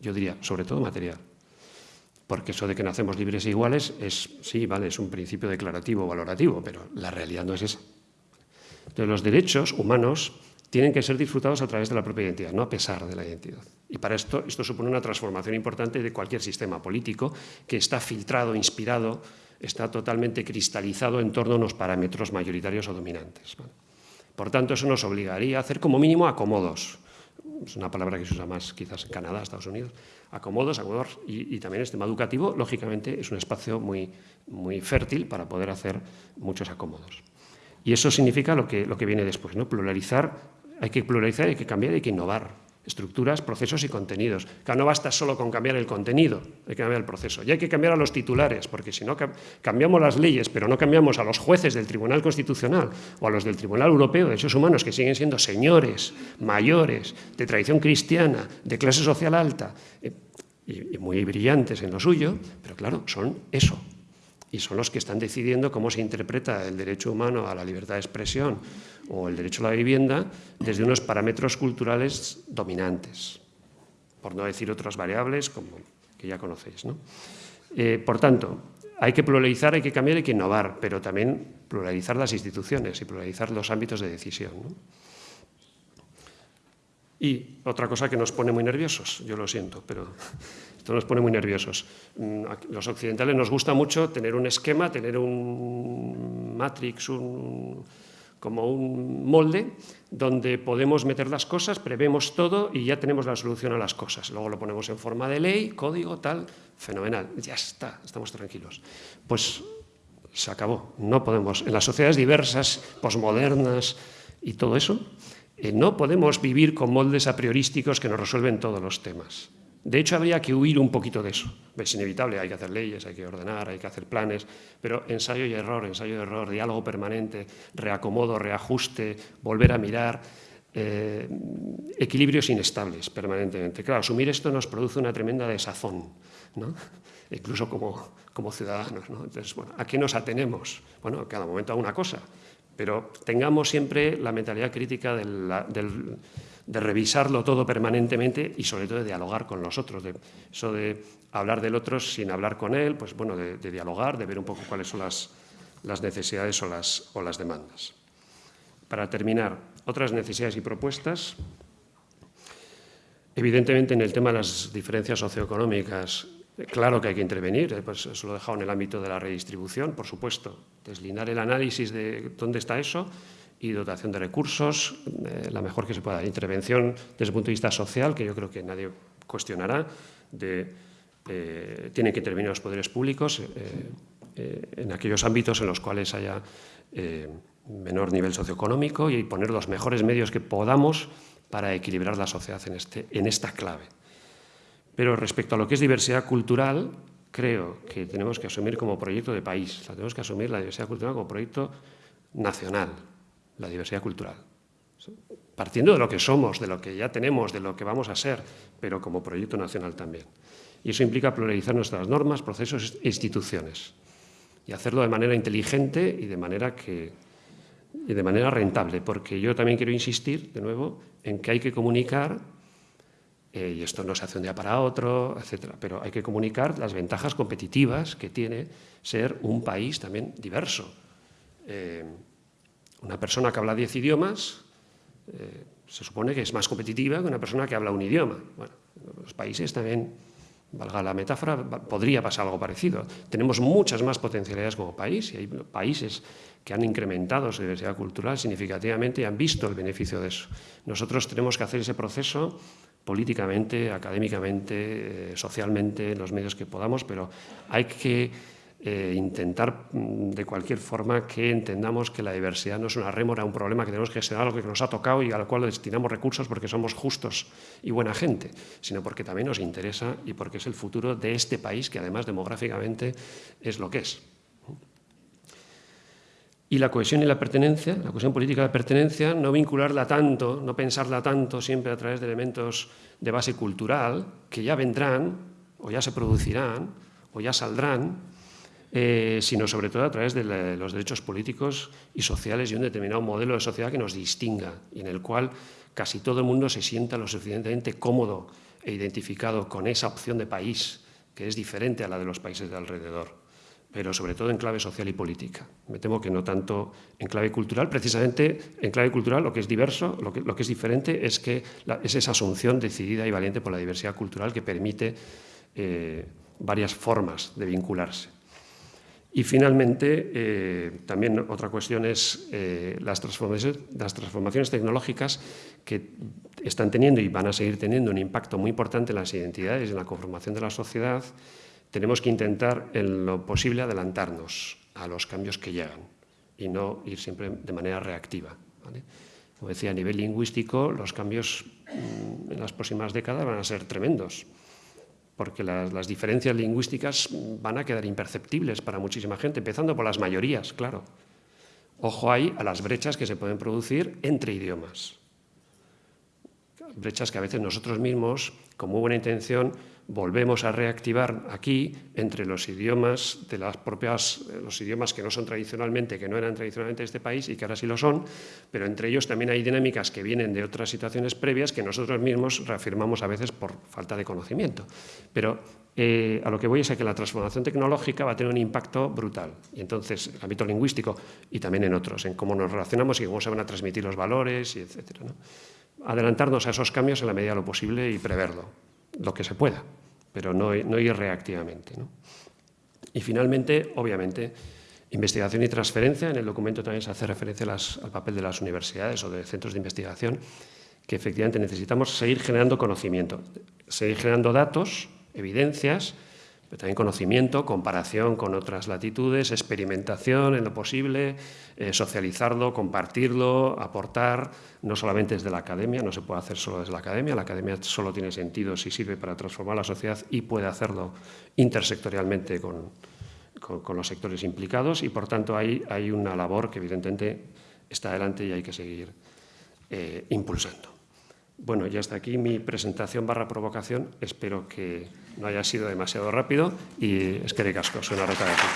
yo diría, sobre todo material. Porque eso de que nacemos libres e iguales es, sí, vale, es un principio declarativo, valorativo, pero la realidad no es esa. Entonces, los derechos humanos tienen que ser disfrutados a través de la propia identidad, no a pesar de la identidad. Y para esto, esto supone una transformación importante de cualquier sistema político que está filtrado, inspirado está totalmente cristalizado en torno a unos parámetros mayoritarios o dominantes. Por tanto, eso nos obligaría a hacer como mínimo acomodos. Es una palabra que se usa más quizás en Canadá, Estados Unidos. Acomodos, acomodos y, y también el sistema educativo, lógicamente, es un espacio muy, muy fértil para poder hacer muchos acomodos. Y eso significa lo que, lo que viene después, ¿no? pluralizar, hay que pluralizar, hay que cambiar, hay que innovar. estructuras, procesos y contenidos. Claro, no basta solo con cambiar el contenido, hay que cambiar el proceso. Y hay que cambiar a los titulares, porque si no cambiamos las leyes, pero no cambiamos a los jueces del Tribunal Constitucional o a los del Tribunal Europeo de Derechos Humanos, que siguen siendo señores, mayores, de tradición cristiana, de clase social alta, eh, y muy brillantes en lo suyo, pero claro, son eso, y son los que están decidiendo cómo se interpreta el derecho humano a la libertad de expresión o el derecho a la vivienda desde unos parámetros culturales dominantes, por no decir otras variables como que ya conocéis. Eh, por tanto, hay que pluralizar, hay que cambiar, hay que innovar, pero también pluralizar las instituciones y pluralizar los ámbitos de decisión. Y otra cosa que nos pone muy nerviosos, yo lo siento, pero esto nos pone muy nerviosos. Mm, los occidentales nos gusta mucho tener un esquema, tener un matrix, un, como un molde, donde podemos meter las cosas, prevemos todo y ya tenemos la solución a las cosas. Luego lo ponemos en forma de ley, código, tal, fenomenal. Ya está, estamos tranquilos. Pues se acabó. No podemos. En las sociedades diversas, posmodernas y todo eso, eh, no podemos vivir con moldes a priorísticos que nos resuelven todos los temas. De hecho, habría que huir un poquito de eso. Es inevitable, hay que hacer leyes, hay que ordenar, hay que hacer planes, pero ensayo y error, ensayo y error, diálogo permanente, reacomodo, reajuste, volver a mirar, eh, equilibrios inestables permanentemente. Claro, asumir esto nos produce una tremenda desazón, ¿no? incluso como, como ciudadanos. ¿no? Entonces, bueno, ¿a qué nos atenemos? Bueno, cada momento a una cosa, pero tengamos siempre la mentalidad crítica del de revisarlo todo permanentemente y sobre todo de dialogar con los otros. De, eso de hablar del otro sin hablar con él, pues bueno, de, dialogar, de ver un poco cuáles son las, las necesidades o las, o las demandas. Para terminar, otras necesidades y propuestas. Evidentemente, en el tema de las diferencias socioeconómicas, claro que hay que intervenir, eh, pues eso lo he dejado en el ámbito de la redistribución, por supuesto. Deslindar el análisis de dónde está eso y dotación de recursos, eh, la mejor que se pueda. Intervención desde el punto de vista social, que yo creo que nadie cuestionará, de, eh, tienen que intervenir los poderes públicos eh, en aquellos ámbitos en los cuales haya menor nivel socioeconómico y poner los mejores medios que podamos para equilibrar la sociedad en, este, en esta clave. Pero respecto a lo que es diversidad cultural, creo que tenemos que asumir como proyecto de país, tenemos que asumir la diversidad cultural como proyecto nacional, la diversidad cultural. Partiendo de lo que somos, de lo que ya tenemos, de lo que vamos a ser, pero como proyecto nacional también. Y eso implica pluralizar nuestras normas, procesos e instituciones. Y hacerlo de manera inteligente y de manera, que, y de manera rentable, porque yo también quiero insistir, de nuevo, en que hay que comunicar, eh, y esto no se hace un día para otro, etcétera, pero hay que comunicar las ventajas competitivas que tiene ser un país también diverso. Eh, una persona que habla diez idiomas eh, se supone que es más competitiva que una persona que habla un idioma. Bueno, los países también, valga la metáfora, podría pasar algo parecido. Tenemos muchas más potencialidades como país y hay países que han incrementado su diversidad cultural significativamente y han visto el beneficio de eso. Nosotros tenemos que hacer ese proceso políticamente, académicamente, eh, socialmente, en los medios que podamos, pero hay que eh, intentar mm, de cualquier forma que entendamos que la diversidad no es una rémora, un problema que tenemos que gestionar, algo que nos ha tocado y al cual destinamos recursos porque somos justos y buena gente, sino porque también nos interesa y porque es el futuro de este país que además demográficamente es lo que es. Y la cohesión y la pertenencia, la cohesión política de pertenencia, no vincularla tanto, no pensarla tanto siempre a través de elementos de base cultural, que ya vendrán, o ya se producirán, o ya saldrán, eh, sino sobre todo a través de los derechos políticos y sociales y un determinado modelo de sociedad que nos distinga y en el cual casi todo el mundo se sienta lo suficientemente cómodo e identificado con esa opción de país que es diferente a la de los países de alrededor, pero sobre todo en clave social y política. Me temo que no tanto en clave cultural, precisamente en clave cultural lo que es diverso, lo que, es diferente es que es esa asunción decidida y valiente por la diversidad cultural que permite eh, varias formas de vincularse. Y finalmente, eh, también otra cuestión es eh, las, transformaciones, tecnológicas que están teniendo y van a seguir teniendo un impacto muy importante en las identidades y en la conformación de la sociedad. Tenemos que intentar, en lo posible, adelantarnos a los cambios que llegan y no ir siempre de manera reactiva. Como decía, a nivel lingüístico, los cambios mm, en las próximas décadas van a ser tremendos, porque las, diferencias lingüísticas van a quedar imperceptibles para muchísima gente, empezando por las mayorías, claro. Ojo ahí a las brechas que se pueden producir entre idiomas. Brechas que a veces nosotros mismos, con muy buena intención, volvemos a reactivar aquí entre los idiomas de las propias eh, los idiomas que no son tradicionalmente que no eran tradicionalmente de este país y que ahora sí lo son pero entre ellos también hay dinámicas que vienen de otras situaciones previas que nosotros mismos reafirmamos a veces por falta de conocimiento pero eh, a lo que voy es a que la transformación tecnológica va a tener un impacto brutal y entonces en el ámbito lingüístico y también en otros en cómo nos relacionamos y cómo se van a transmitir los valores y etcétera ¿no? Adelantarnos a esos cambios en la medida de lo posible y preverlo lo que se pueda, pero no, no ir reactivamente. Y finalmente, obviamente, investigación y transferencia. En el documento también se hace referencia al papel de las universidades o de centros de investigación, que efectivamente necesitamos seguir generando conocimiento, seguir generando datos, evidencias, pero también conocimiento, comparación con otras latitudes, experimentación en lo posible, eh, socializarlo, compartirlo, aportar, no solamente desde la academia, no se puede hacer solo desde la academia, la academia solo tiene sentido si sirve para transformar la sociedad y puede hacerlo intersectorialmente con, con, los sectores implicados y, por tanto, ahí hay una labor que evidentemente está adelante y hay que seguir eh, impulsando. Bueno, ya está aquí mi presentación barra provocación. Espero que no haya sido demasiado rápido y es que de casco, soy una reta de aquí.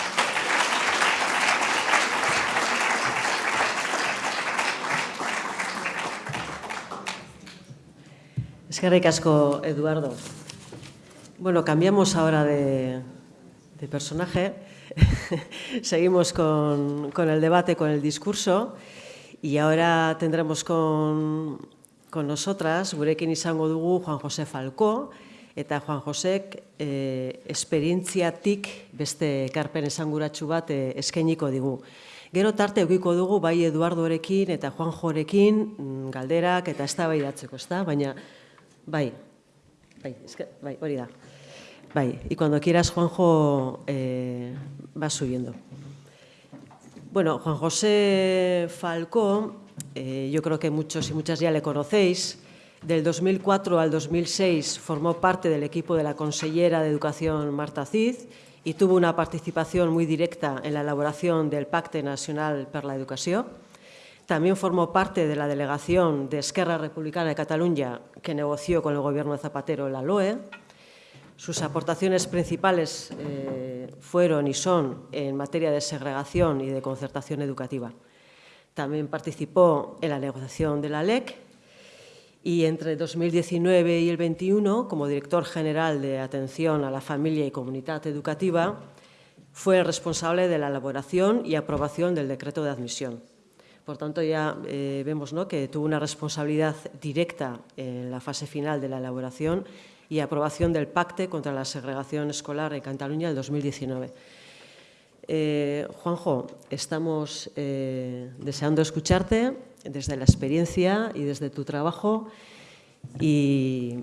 Es que ricasco, Eduardo. Bueno, cambiamos ahora de, de personaje. (laughs) Seguimos con, con el debate, con el discurso. Y ahora tendremos con con nosotras, gurekin izango dugu Juan José Falcó, eta Juan Josek e, esperientziatik beste ekarpen esanguratsu bat e, eskainiko digu. Gero tarte eukiko dugu bai Eduardorekin eta Juan Jorekin mm, galderak eta eztabaidatzeko, ezta? Baina bai. Bai, eske, bai, hori da. Bai, y cuando quieras Juanjo eh, vas subiendo. Bueno, Juan José Falcó Eh, yo creo que muchos y muchas ya le conocéis. Del 2004 al 2006 formó parte del equipo de la consellera de Educación Marta Cid y tuvo una participación muy directa en la elaboración del Pacte Nacional per la Educación. También formó parte de la delegación de Esquerra Republicana de Cataluña que negoció con el gobierno de Zapatero la LOE. Sus aportaciones principales eh, fueron y son en materia de segregación y de concertación educativa. También participó en la negociación de la LEC y entre 2019 y el 21, como director general de Atención a la Familia y Comunidad Educativa, fue el responsable de la elaboración y aprobación del decreto de admisión. Por tanto, ya eh, vemos que tuvo una responsabilidad directa en la fase final de la elaboración y aprobación del Pacte contra la Segregación Escolar en Cataluña en 2019. Eh, Juanjo, estamos eh, deseando escucharte desde la experiencia y desde tu trabajo y,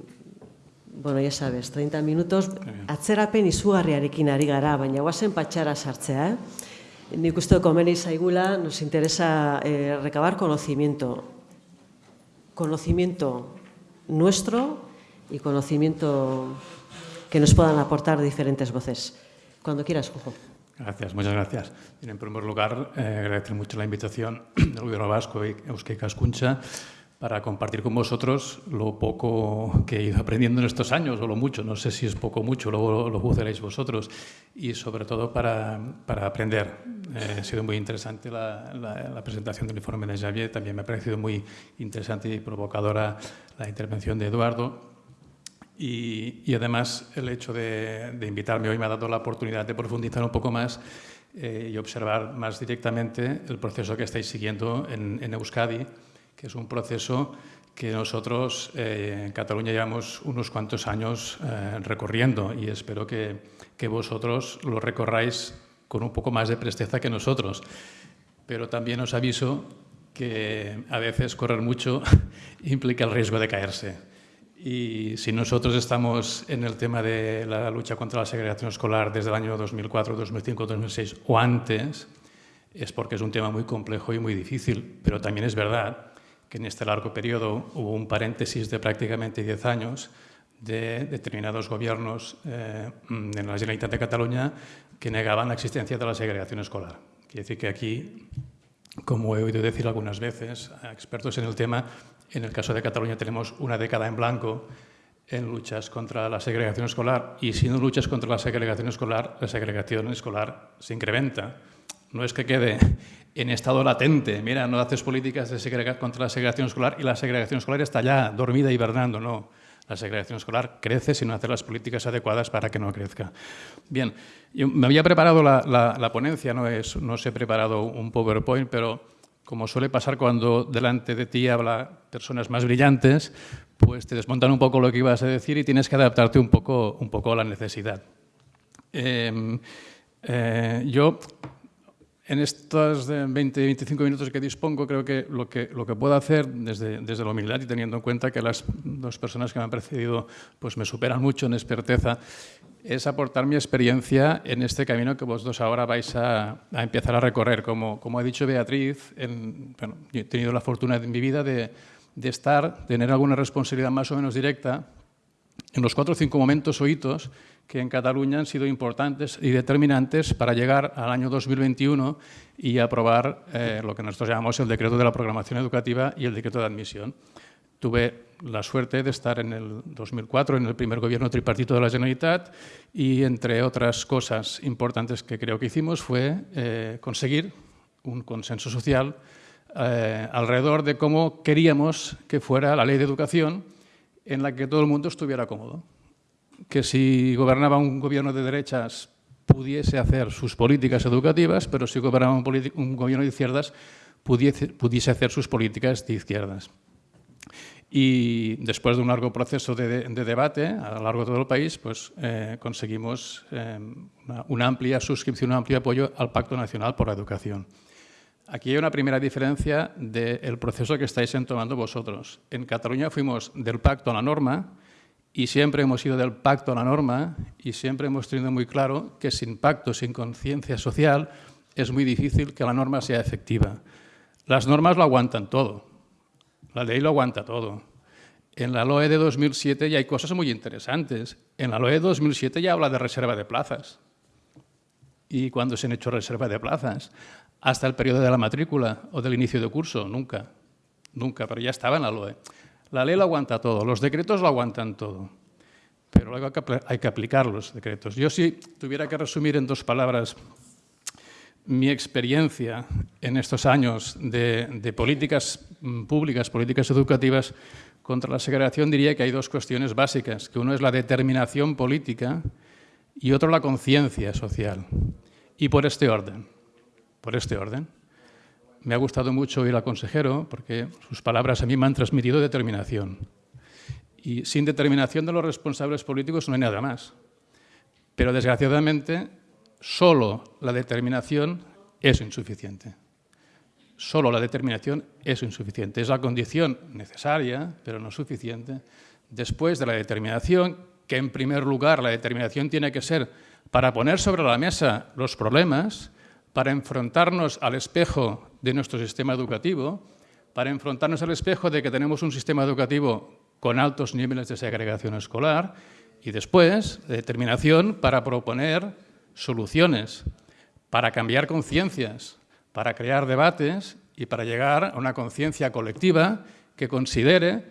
bueno, ya sabes, 30 minutos, atzerapen izugarriarekin ari gara, baina guazen patxara sartzea, eh? Nik uste komeni zaigula, nos interesa eh, recabar conocimiento. Conocimiento nuestro y conocimiento que nos puedan aportar diferentes voces. Cuando quieras, Juanjo. Gracias, muchas gracias. En primer lugar, eh, agradecer mucho la invitación (clears throat) del Gobierno Vasco y Euskei Cascuncha para compartir con vosotros lo poco que he ido aprendiendo en estos años, o lo mucho, no sé si es poco o mucho, luego lo juzgaréis vosotros, y sobre todo para, para aprender. Eh, ha sido muy interesante la, la, la, presentación del informe de Javier, también me ha parecido muy interesante y provocadora la intervención de Eduardo, y, además el hecho de, invitarme hoy me ha dado la oportunidad de profundizar un poco más eh, y observar más directamente el proceso que estáis siguiendo en, en Euskadi, que es un proceso que nosotros eh, en Cataluña llevamos unos cuantos años eh, recorriendo y espero que, que vosotros lo recorráis con un poco más de presteza que nosotros. Pero también os aviso que a veces correr mucho (laughs) implica el riesgo de caerse. Y si nosotros estamos en el tema de la lucha contra la segregación escolar desde el año 2004, 2005, 2006 o antes, es porque es un tema muy complejo y muy difícil. Pero también es verdad que en este largo periodo hubo un paréntesis de prácticamente 10 años de determinados gobiernos eh, en la Generalitat de Cataluña que negaban la existencia de la segregación escolar. Quiere decir que aquí, como he oído decir algunas veces a expertos en el tema, en el caso de Cataluña tenemos una década en blanco en luchas contra la segregación escolar y si no luchas contra la segregación escolar, la segregación escolar se incrementa. No es que quede en estado latente, mira, no haces políticas de contra la segregación escolar y la segregación escolar está ya dormida, hibernando, no. La segregación escolar crece si no hace las políticas adecuadas para que no crezca. Bien, yo me había preparado la, la, ponencia, no, es, no os he preparado un PowerPoint, pero como suele pasar cuando delante de ti habla personas más brillantes, pues te desmontan un poco lo que ibas a decir y tienes que adaptarte un poco, un poco a la necesidad. Em, eh, yo en estos 20-25 minutos que dispongo, creo que lo, que lo que puedo hacer desde, desde la humildad y teniendo en cuenta que las dos personas que me han precedido pues me superan mucho en experteza, es aportar mi experiencia en este camino que vosotros ahora vais a, empezar a recorrer. Como, como ha dicho Beatriz, en, he tenido la fortuna en mi vida de, de estar, tener alguna responsabilidad más o menos directa en los cuatro o cinco momentos o hitos que en Cataluña han sido importantes y determinantes para llegar al año 2021 y aprobar eh, lo que nosotros llamamos el decreto de la programación educativa y el decreto de admisión. Tuve la suerte de estar en el 2004 en el primer gobierno tripartito de la Generalitat y entre otras cosas importantes que creo que hicimos fue eh, conseguir un consenso social eh, alrededor de cómo queríamos que fuera la ley de educación en la que todo el mundo estuviera cómodo que si gobernaba un gobierno de derechas pudiese hacer sus políticas educativas, pero si gobernaba un, gobierno de izquierdas pudiese, pudiese, hacer sus políticas de izquierdas. Y después de un largo proceso de, debate a lo largo de todo el país, pues eh, conseguimos eh, una, amplia suscripción, un amplio apoyo al Pacto Nacional por la Educación. Aquí hay una primera diferencia del proceso que estáis tomando vosotros. En Cataluña fuimos del pacto a la norma, y siempre hemos ido del pacto a la norma y siempre hemos tenido muy claro que sin pacto, sin conciencia social, es muy difícil que la norma sea efectiva. Las normas lo aguantan todo, la ley lo aguanta todo. En la LOE de 2007 ya hay cosas muy interesantes. En la LOE de 2007 ya habla de reserva de plazas. ¿Y cuándo se han hecho reserva de plazas? Hasta el periodo de la matrícula o del inicio de curso, nunca. Nunca, pero ya estaba en la LOE. La ley lo aguanta todo, los decretos lo aguantan todo, pero luego hay que aplicar los decretos. Yo si tuviera que resumir en dos palabras mi experiencia en estos años de, políticas mm, públicas, políticas educativas contra la segregación, diría que hay dos cuestiones básicas, que uno es la determinación política y otro la conciencia social. Y por este orden, por este orden. Me ha gustado mucho oír al consejero porque sus palabras a mí me han transmitido determinación. Y sin determinación de los responsables políticos no hay nada más. Pero desgraciadamente, solo la determinación es insuficiente. Solo la determinación es insuficiente. Es la condición necesaria, pero no suficiente. Después de la determinación, que en primer lugar la determinación tiene que ser para poner sobre la mesa los problemas, para enfrentarnos al espejo de nuestro sistema educativo, para enfrentarnos al espejo de que tenemos un sistema educativo con altos niveles de segregación escolar y después determinación para proponer soluciones, para cambiar conciencias, para crear debates y para llegar a una conciencia colectiva que considere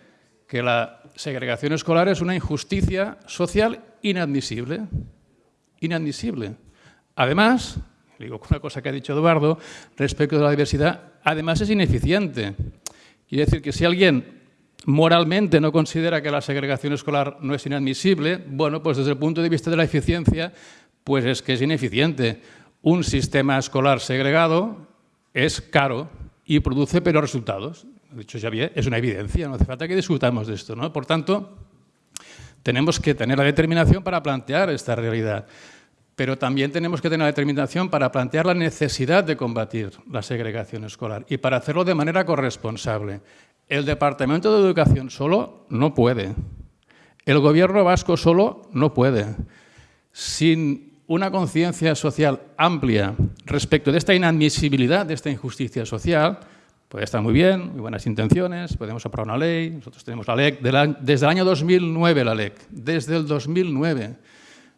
que la segregación escolar es una injusticia social inadmisible. Inadmisible. Además, digo una cosa que ha dicho Eduardo respecto de la diversidad, además es ineficiente. Quiere decir que si alguien moralmente no considera que la segregación escolar no es inadmisible, bueno, pues desde el punto de vista de la eficiencia, pues es que es ineficiente. Un sistema escolar segregado es caro y produce peores resultados. De hecho, es una evidencia, no hace falta que discutamos de esto. ¿no? Por tanto, tenemos que tener la determinación para plantear esta realidad pero también tenemos que tener la determinación para plantear la necesidad de combatir la segregación escolar y para hacerlo de manera corresponsable. El Departamento de Educación solo no puede. El Gobierno vasco solo no puede. Sin una conciencia social amplia respecto de esta inadmisibilidad, de esta injusticia social, Puede estar muy bien, muy buenas intenciones, podemos aprobar una ley, nosotros tenemos la LEC, desde el año 2009 la LEC, desde el 2009.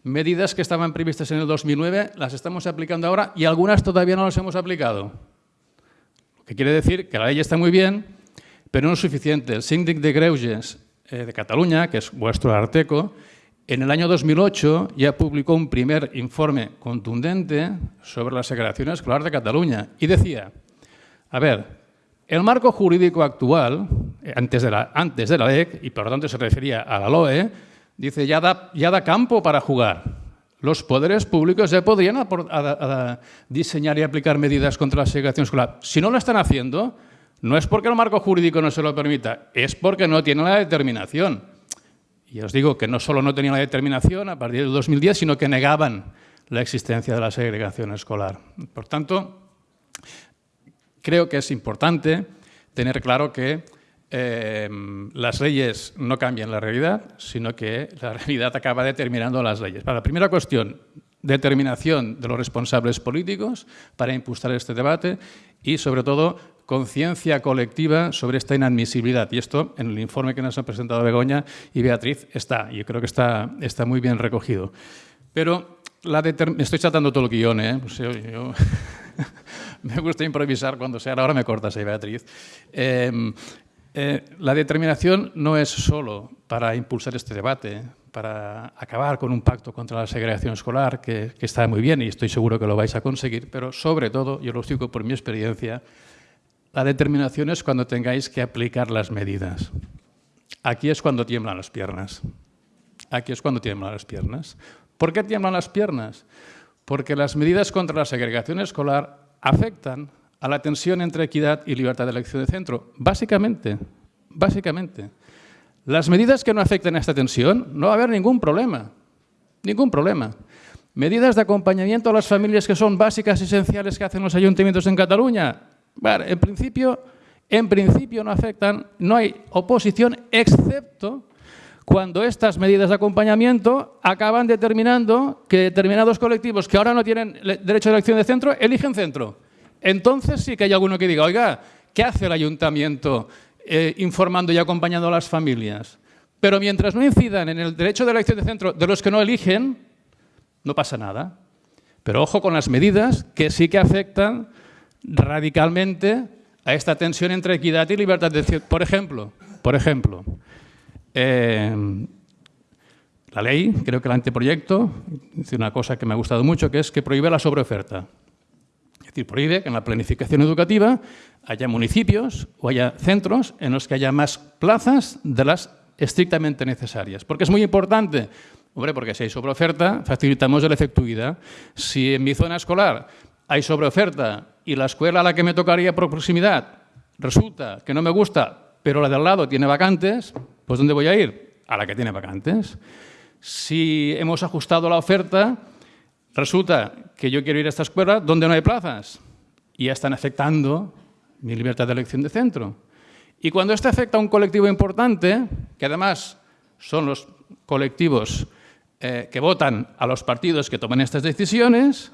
Medidas que estaban previstas en el 2009 las estamos aplicando ahora y algunas todavía no las hemos aplicado. Lo que quiere decir que la ley está muy bien, pero no es suficiente. El síndic de Greuges eh, de Cataluña, que es vuestro arteco, en el año 2008 ya publicó un primer informe contundente sobre la segregación escolar de Cataluña y decía, a ver, el marco jurídico actual, eh, antes de la, antes de la LEC, y por lo tanto se refería a la LOE, dice ya da, ya da campo para jugar. Los poderes públicos ya podrían diseñar y aplicar medidas contra la segregación escolar. Si no lo están haciendo, no es porque el marco jurídico no se lo permita, es porque no tienen la determinación. Y os digo que no solo no tenían la determinación a partir del 2010, sino que negaban la existencia de la segregación escolar. Por tanto, creo que es importante tener claro que eh, las leyes no cambian la realidad, sino que la realidad acaba determinando las leyes. Para la primera cuestión, determinación de los responsables políticos para impulsar este debate y, sobre todo, conciencia colectiva sobre esta inadmisibilidad. Y esto, en el informe que nos han presentado Begoña y Beatriz, está. Yo creo que está, está muy bien recogido. Pero la estoy tratando todo el guion, ¿eh? Pues yo (laughs) me gusta improvisar cuando sea, ahora me cortas ahí, Beatriz. Em, eh, la determinación no es solo para impulsar este debate, para acabar con un pacto contra la segregación escolar, que, está muy bien y estoy seguro que lo vais a conseguir, pero sobre todo, yo lo digo por mi experiencia, la determinación es cuando tengáis que aplicar las medidas. Aquí es cuando tiemblan las piernas. Aquí es cuando tiemblan las piernas. ¿Por qué tiemblan las piernas? Porque las medidas contra la segregación escolar afectan a la tensión entre equidad y libertad de elección de centro. Básicamente, básicamente. Las medidas que no afecten a esta tensión, no va a haber ningún problema. Ningún problema. Medidas de acompañamiento a las familias que son básicas y esenciales que hacen los ayuntamientos en Cataluña. En, principio, en principio no afectan, no hay oposición, excepto cuando estas medidas de acompañamiento acaban determinando que determinados colectivos que ahora no tienen derecho de elección de centro, eligen centro. Entonces sí que hay alguno que diga, oiga, ¿qué hace el ayuntamiento eh, informando y acompañando a las familias? Pero mientras no incidan en el derecho de elección de centro de los que no eligen, no pasa nada. Pero ojo con las medidas que sí que afectan radicalmente a esta tensión entre equidad y libertad de. Por ejemplo, por ejemplo, eh, la ley, creo que el anteproyecto, dice una cosa que me ha gustado mucho, que es que prohíbe la sobreoferta. Es decir, prohíbe que en la planificación educativa haya municipios o haya centros en los que haya más plazas de las estrictamente necesarias. Porque es muy importante, hombre, porque si hay sobreoferta, facilitamos la efectividad. Si en mi zona escolar hay sobreoferta y la escuela a la que me tocaría por proximidad resulta que no me gusta, pero la de al lado tiene vacantes, pues ¿dónde voy a ir? A la que tiene vacantes. Si hemos ajustado la oferta, resulta que yo quiero ir a esta escuela donde no hay plazas y ya están afectando mi libertad de elección de centro. Y cuando esto afecta a un colectivo importante, que además son los colectivos eh, que votan a los partidos que toman estas decisiones,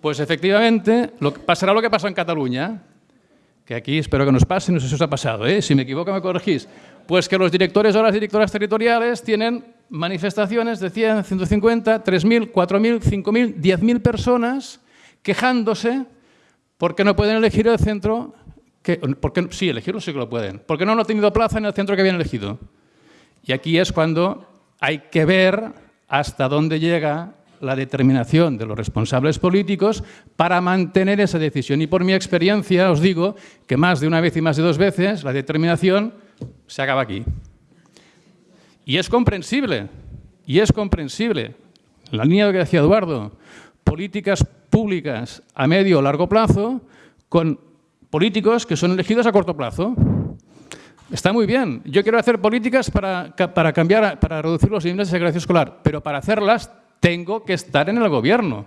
pues efectivamente pasará lo que pasó en Cataluña, que aquí espero que nos pase, no sé si os ha pasado, ¿eh? si me equivoco me corregís, pues que los directores o las directoras territoriales tienen manifestaciones de 100, 150, 3.000, 4.000, 5.000, 10.000 personas quejándose porque no pueden elegir el centro, que, porque, sí, elegirlo sí que lo pueden, porque no han tenido plaza en el centro que habían elegido. Y aquí es cuando hay que ver hasta dónde llega la determinación de los responsables políticos para mantener esa decisión. Y por mi experiencia os digo que más de una vez y más de dos veces la determinación se acaba aquí. Y es comprensible, y es comprensible. La línea que decía Eduardo, políticas públicas a medio o largo plazo con políticos que son elegidos a corto plazo. Está muy bien. Yo quiero hacer políticas para, para cambiar, para reducir los niveles de segregación escolar, pero para hacerlas tengo que estar en el gobierno.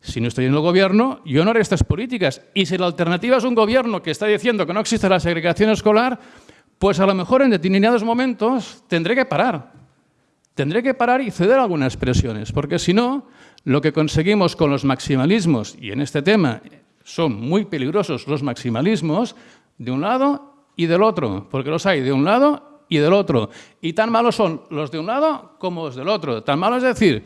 Si no estoy en el gobierno, yo no haré estas políticas. Y si la alternativa es un gobierno que está diciendo que no existe la segregación escolar, pues a lo mejor en determinados momentos tendré que parar. Tendré que parar y ceder algunas presiones, porque si no, lo que conseguimos con los maximalismos, y en este tema son muy peligrosos los maximalismos, de un lado y del otro, porque los hay de un lado y del otro. Y tan malos son los de un lado como los del otro. Tan malo es decir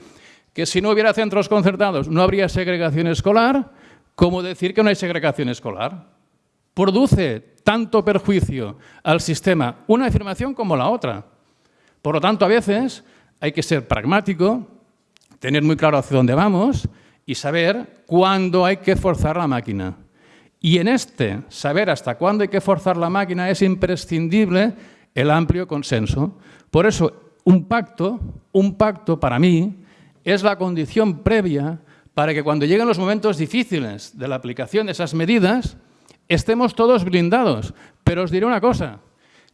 que si no hubiera centros concertados no habría segregación escolar, como decir que no hay segregación escolar. Produce tanto perjuicio al sistema una afirmación como la otra. Por lo tanto, a veces hay que ser pragmático, tener muy claro hacia dónde vamos y saber cuándo hay que forzar la máquina. Y en este saber hasta cuándo hay que forzar la máquina es imprescindible el amplio consenso. Por eso, un pacto, un pacto para mí, es la condición previa para que cuando lleguen los momentos difíciles de la aplicación de esas medidas, estemos todos blindados. Pero os diré una cosa,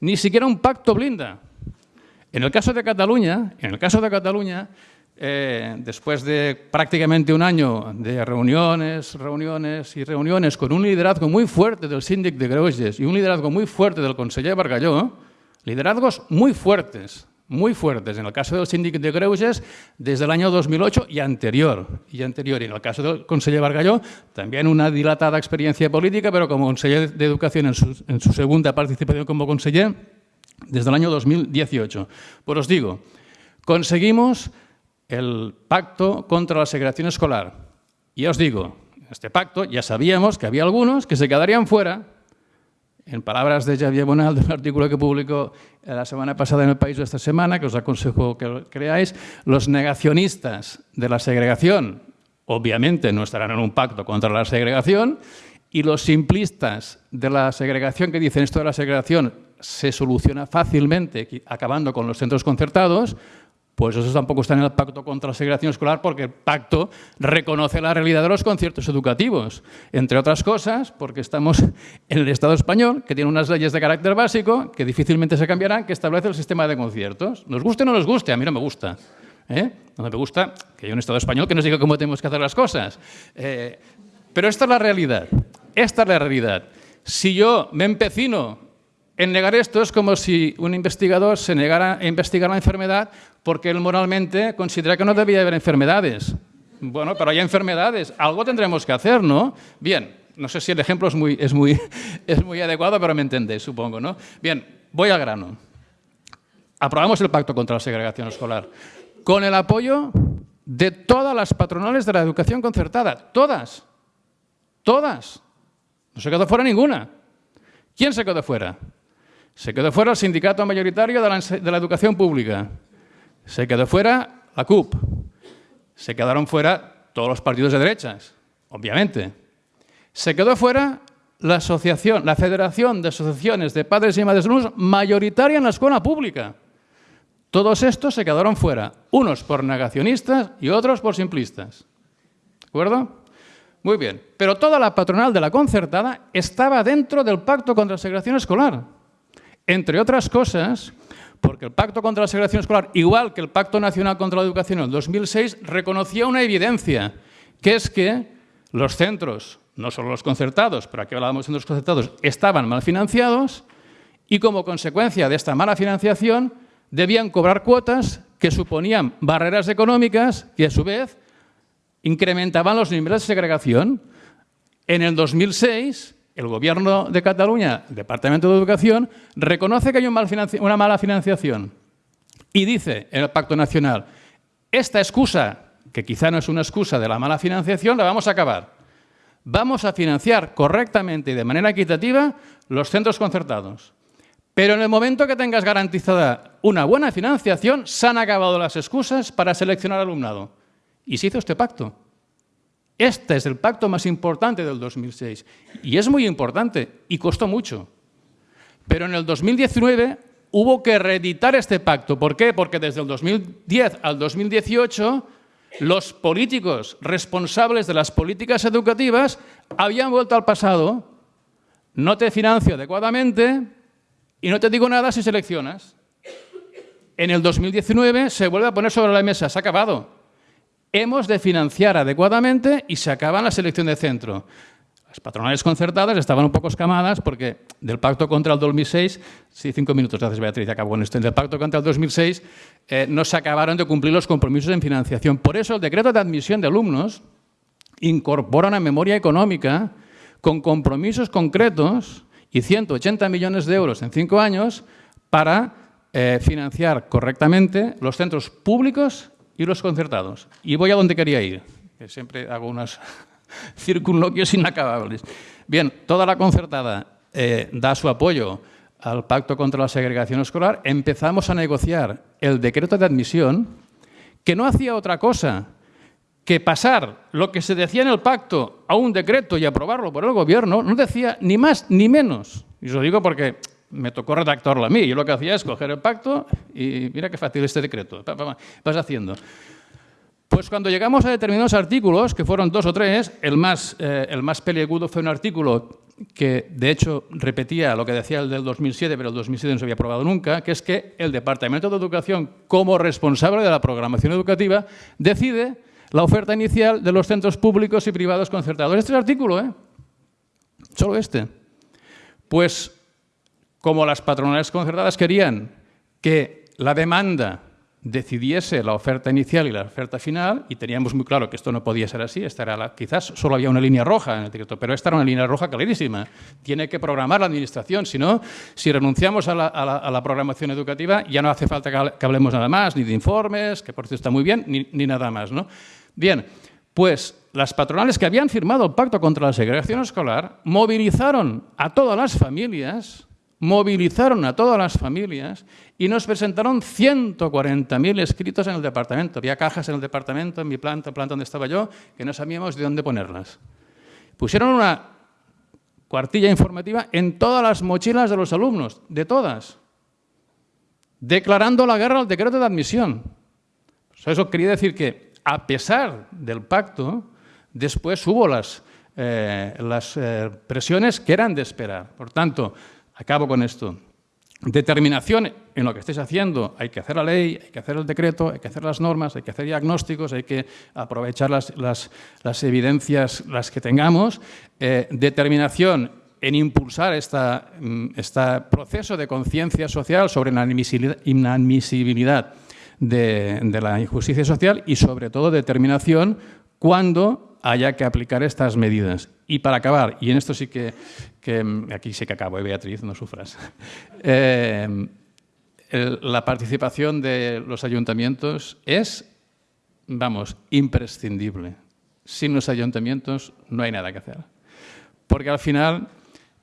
ni siquiera un pacto blinda. En el caso de Cataluña, en el caso de Cataluña, eh, después de prácticamente un año de reuniones, reuniones y reuniones con un liderazgo muy fuerte del síndic de Greuges y un liderazgo muy fuerte del conseller Bargalló, liderazgos muy fuertes, muy fuertes. En el caso del síndic de Greuges, desde el año 2008 y anterior. Y anterior. Y en el caso del conseller Bargalló, también una dilatada experiencia política, pero como conseller de Educación en su, segunda participación como conseller, desde el año 2018. Pues os digo, conseguimos el pacto contra la segregación escolar. Y os digo, este pacto ya sabíamos que había algunos que se quedarían fuera, en palabras de Javier Bonal, del artículo que publicó la semana pasada en El País de esta semana, que os aconsejo que creáis, los negacionistas de la segregación obviamente no estarán en un pacto contra la segregación y los simplistas de la segregación que dicen esto de la segregación se soluciona fácilmente acabando con los centros concertados, pues eso tampoco está en el pacto contra la segregación escolar porque el pacto reconoce la realidad de los conciertos educativos. Entre otras cosas, porque estamos en el Estado español, que tiene unas leyes de carácter básico que difícilmente se cambiarán, que establece el sistema de conciertos. Nos guste o no nos guste, a mí no me gusta. ¿eh? No me gusta que haya un Estado español que nos diga cómo tenemos que hacer las cosas. Eh, pero esta es la realidad. Esta es la realidad. Si yo me empecino en negar esto es como si un investigador se negara a investigar la enfermedad porque él moralmente considera que no debía haber enfermedades. Bueno, pero hay enfermedades, algo tendremos que hacer, ¿no? Bien, no sé si el ejemplo es muy, es muy, (laughs) es muy adecuado, pero me entendéis, supongo, ¿no? Bien, voy al grano. Aprobamos el Pacto contra la Segregación Escolar con el apoyo de todas las patronales de la educación concertada, todas, todas. No se quedó fuera ninguna. ¿Quién se quedó fuera? Se quedó fuera el sindicato mayoritario de la, educación pública. Se quedó fuera la CUP. Se quedaron fuera todos los partidos de derechas, obviamente. Se quedó fuera la asociación, la Federación de Asociaciones de Padres y Madres Alumnos mayoritaria en la escuela pública. Todos estos se quedaron fuera, unos por negacionistas y otros por simplistas. ¿De acuerdo? Muy bien, pero toda la patronal de la concertada estaba dentro del pacto contra la segregación escolar. Entre otras cosas, porque el Pacto contra la Segregación Escolar, igual que el Pacto Nacional contra la Educación en 2006, reconocía una evidencia, que es que los centros, no solo los concertados, pero aquí hablábamos de centros concertados, estaban mal financiados y como consecuencia de esta mala financiación debían cobrar cuotas que suponían barreras económicas que a su vez incrementaban los niveles de segregación. En el 2006 el Gobierno de Cataluña, Departamento de Educación, reconoce que hay una mala financiación y dice en el Pacto Nacional, esta excusa, que quizá no es una excusa de la mala financiación, la vamos a acabar. Vamos a financiar correctamente y de manera equitativa los centros concertados. Pero en el momento que tengas garantizada una buena financiación, se han acabado las excusas para seleccionar alumnado. Y se hizo este pacto. Este es el pacto más importante del 2006 y es muy importante y costó mucho. Pero en el 2019 hubo que reeditar este pacto. ¿Por qué? Porque desde el 2010 al 2018 los políticos responsables de las políticas educativas habían vuelto al pasado. No te financio adecuadamente y no te digo nada si seleccionas. En el 2019 se vuelve a poner sobre la mesa, se ha acabado hemos de financiar adecuadamente y se acaba la selección de centro. Las patronales concertadas estaban un poco escamadas porque del pacto contra el 2006, sí, cinco minutos, gracias Beatriz, acabo con esto, del pacto contra el 2006 eh, no se acabaron de cumplir los compromisos en financiación. Por eso el decreto de admisión de alumnos incorpora una memoria económica con compromisos concretos y 180 millones de euros en cinco años para eh, financiar correctamente los centros públicos y los concertados. Y voy a donde quería ir, que siempre hago unos (laughs) circunloquios inacabables. Bien, toda la concertada eh, da su apoyo al Pacto contra la Segregación Escolar. Empezamos a negociar el decreto de admisión, que no hacía otra cosa que pasar lo que se decía en el pacto a un decreto y aprobarlo por el gobierno, no decía ni más ni menos. Y os lo digo porque me tocó redactarlo a mí. Yo lo que hacía es coger el pacto y mira qué fácil este decreto. Vas haciendo. Pues cuando llegamos a determinados artículos, que fueron dos o tres, el más, eh, peliagudo fue un artículo que, de hecho, repetía lo que decía el del 2007, pero el 2007 no se había aprobado nunca, que es que el Departamento de Educación, como responsable de la programación educativa, decide la oferta inicial de los centros públicos y privados concertados. Este es el artículo, ¿eh? Solo este. Pues como las patronales concertadas querían que la demanda decidiese la oferta inicial y la oferta final, y teníamos muy claro que esto no podía ser así, esta quizás solo había una línea roja en el decreto, pero esta era una línea roja clarísima. Tiene que programar la Administración, si no, si renunciamos a la, programación educativa, ya no hace falta que hablemos nada más, ni de informes, que por cierto está muy bien, ni, ni nada más. ¿no? Bien, pues las patronales que habían firmado el pacto contra la segregación escolar movilizaron a todas las familias, movilizaron a todas las familias y nos presentaron 140.000 escritos en el departamento. Había cajas en el departamento, en mi planta, planta donde estaba yo, que no sabíamos de dónde ponerlas. Pusieron una cuartilla informativa en todas las mochilas de los alumnos, de todas, declarando la guerra al decreto de admisión. eso quería decir que a pesar del pacto, después hubo las, eh, las eh, presiones que eran de esperar. Por tanto, acabo con esto. Determinación en lo que estéis haciendo. Hay que hacer la ley, hay que hacer el decreto, hay que hacer las normas, hay que hacer diagnósticos, hay que aprovechar las, evidencias, las que tengamos. Eh, determinación en impulsar este proceso de conciencia social sobre la inadmisibilidad de, la injusticia social y, sobre todo, determinación cuando haya que aplicar estas medidas. Y para acabar, y en esto sí que, aquí sí que acabo, ¿eh, Beatriz, no sufras, (laughs) eh, la participación de los ayuntamientos es, vamos, imprescindible. Sin los ayuntamientos no hay nada que hacer. Porque al final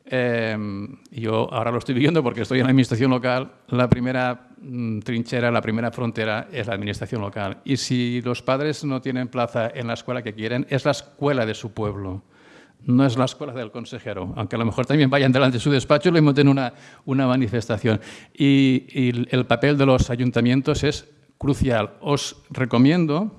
Em, yo ahora lo estoy viviendo porque estoy en la administración local. La primera mm, trinchera, la primera frontera es la administración local. Y si los padres no tienen plaza en la escuela que quieren, es la escuela de su pueblo. No es la escuela del consejero, aunque a lo mejor también vayan delante de su despacho y le monten una, una manifestación. Y, el papel de los ayuntamientos es crucial. Os recomiendo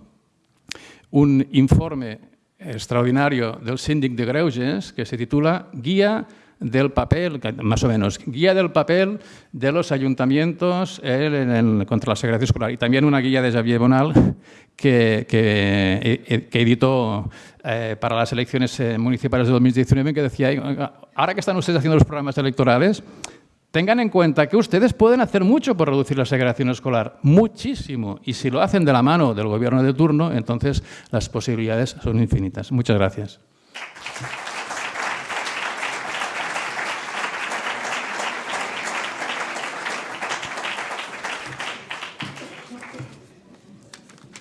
un informe extraordinario del síndic de Greuges que se titula Guía del papel, más o menos, guía del papel de los ayuntamientos contra la segregación escolar y también una guía de Xavier Bonal que, que, editó eh, para las elecciones eh, municipales de 2019 que decía, ahora que están ustedes haciendo los programas electorales, tengan en cuenta que ustedes pueden hacer mucho por reducir la segregación escolar, muchísimo, y si lo hacen de la mano del gobierno de turno, entonces las posibilidades son infinitas. Muchas gracias.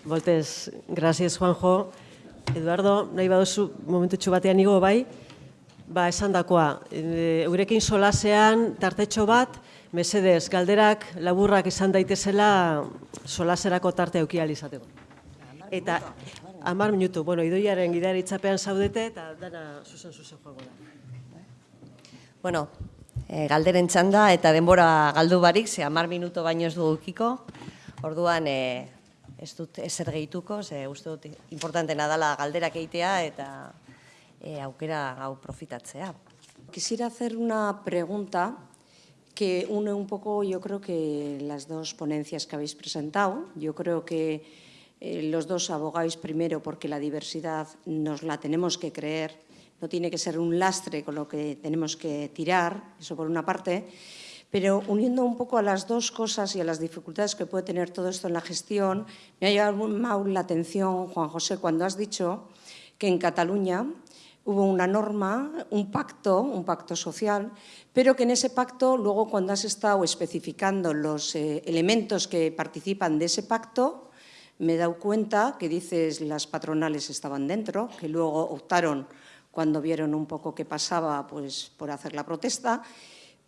Voltez, gracias, Juanjo. Eduardo, nahi baduzu momentu batean igo bai, ba, esan dakoa, e, eurekin solasean tartetxo bat, mesedez, galderak laburrak izan daitezela solaserako tarte aukial izateko. Eta, amar minutu, bueno, idoiaren gidaritzapean zaudete, eta dana zuzen zuzen joango da. Bueno, e, galderen txanda eta denbora galdu barik, ze amar minuto baino ez dugukiko, orduan, e, ez dut ezer gehituko, ze uste dut importantena dala galderak egitea eta e, aukera hau profitatzea. Quisiera hacer una pregunta que une un poco, yo creo que las dos ponencias que habéis presentado. Yo creo que eh, los dos abogáis primero porque la diversidad nos la tenemos que creer, no tiene que ser un lastre con lo que tenemos que tirar, eso por una parte. Pero uniendo un poco a las dos cosas y a las dificultades que puede tener todo esto en la gestión, me ha llamado la atención, Juan José, cuando has dicho que en Cataluña hubo una norma, un pacto, un pacto social, pero que en ese pacto, luego cuando has estado especificando los eh, elementos que participan de ese pacto, me he dado cuenta que dices las patronales estaban dentro, que luego optaron cuando vieron un poco qué pasaba pues, por hacer la protesta,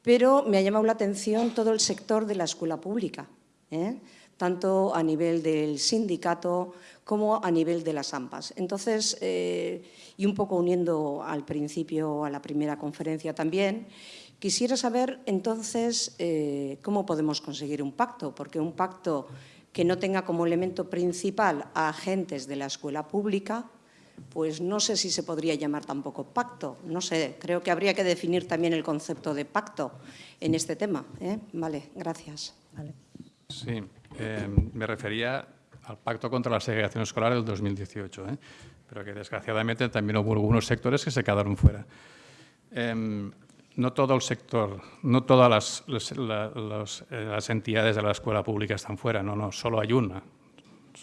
pero me ha llamado la atención todo el sector de la escuela pública, ¿eh? tanto a nivel del sindicato como a nivel de las AMPAs. Entonces, eh, y un poco uniendo al principio a la primera conferencia también, quisiera saber entonces eh, cómo podemos conseguir un pacto, porque un pacto que no tenga como elemento principal a agentes de la escuela pública, pues no sé si se podría llamar tampoco pacto, no sé, creo que habría que definir también el concepto de pacto en este tema. ¿eh? Vale, gracias. Vale. Sí, eh, me refería al Pacto contra la Segregación Escolar del 2018, ¿eh? pero que desgraciadamente también hubo algunos sectores que se quedaron fuera. Eh, no todo el sector, no todas las, las, las, las, entidades de la escuela pública están fuera, no, no, solo hay una.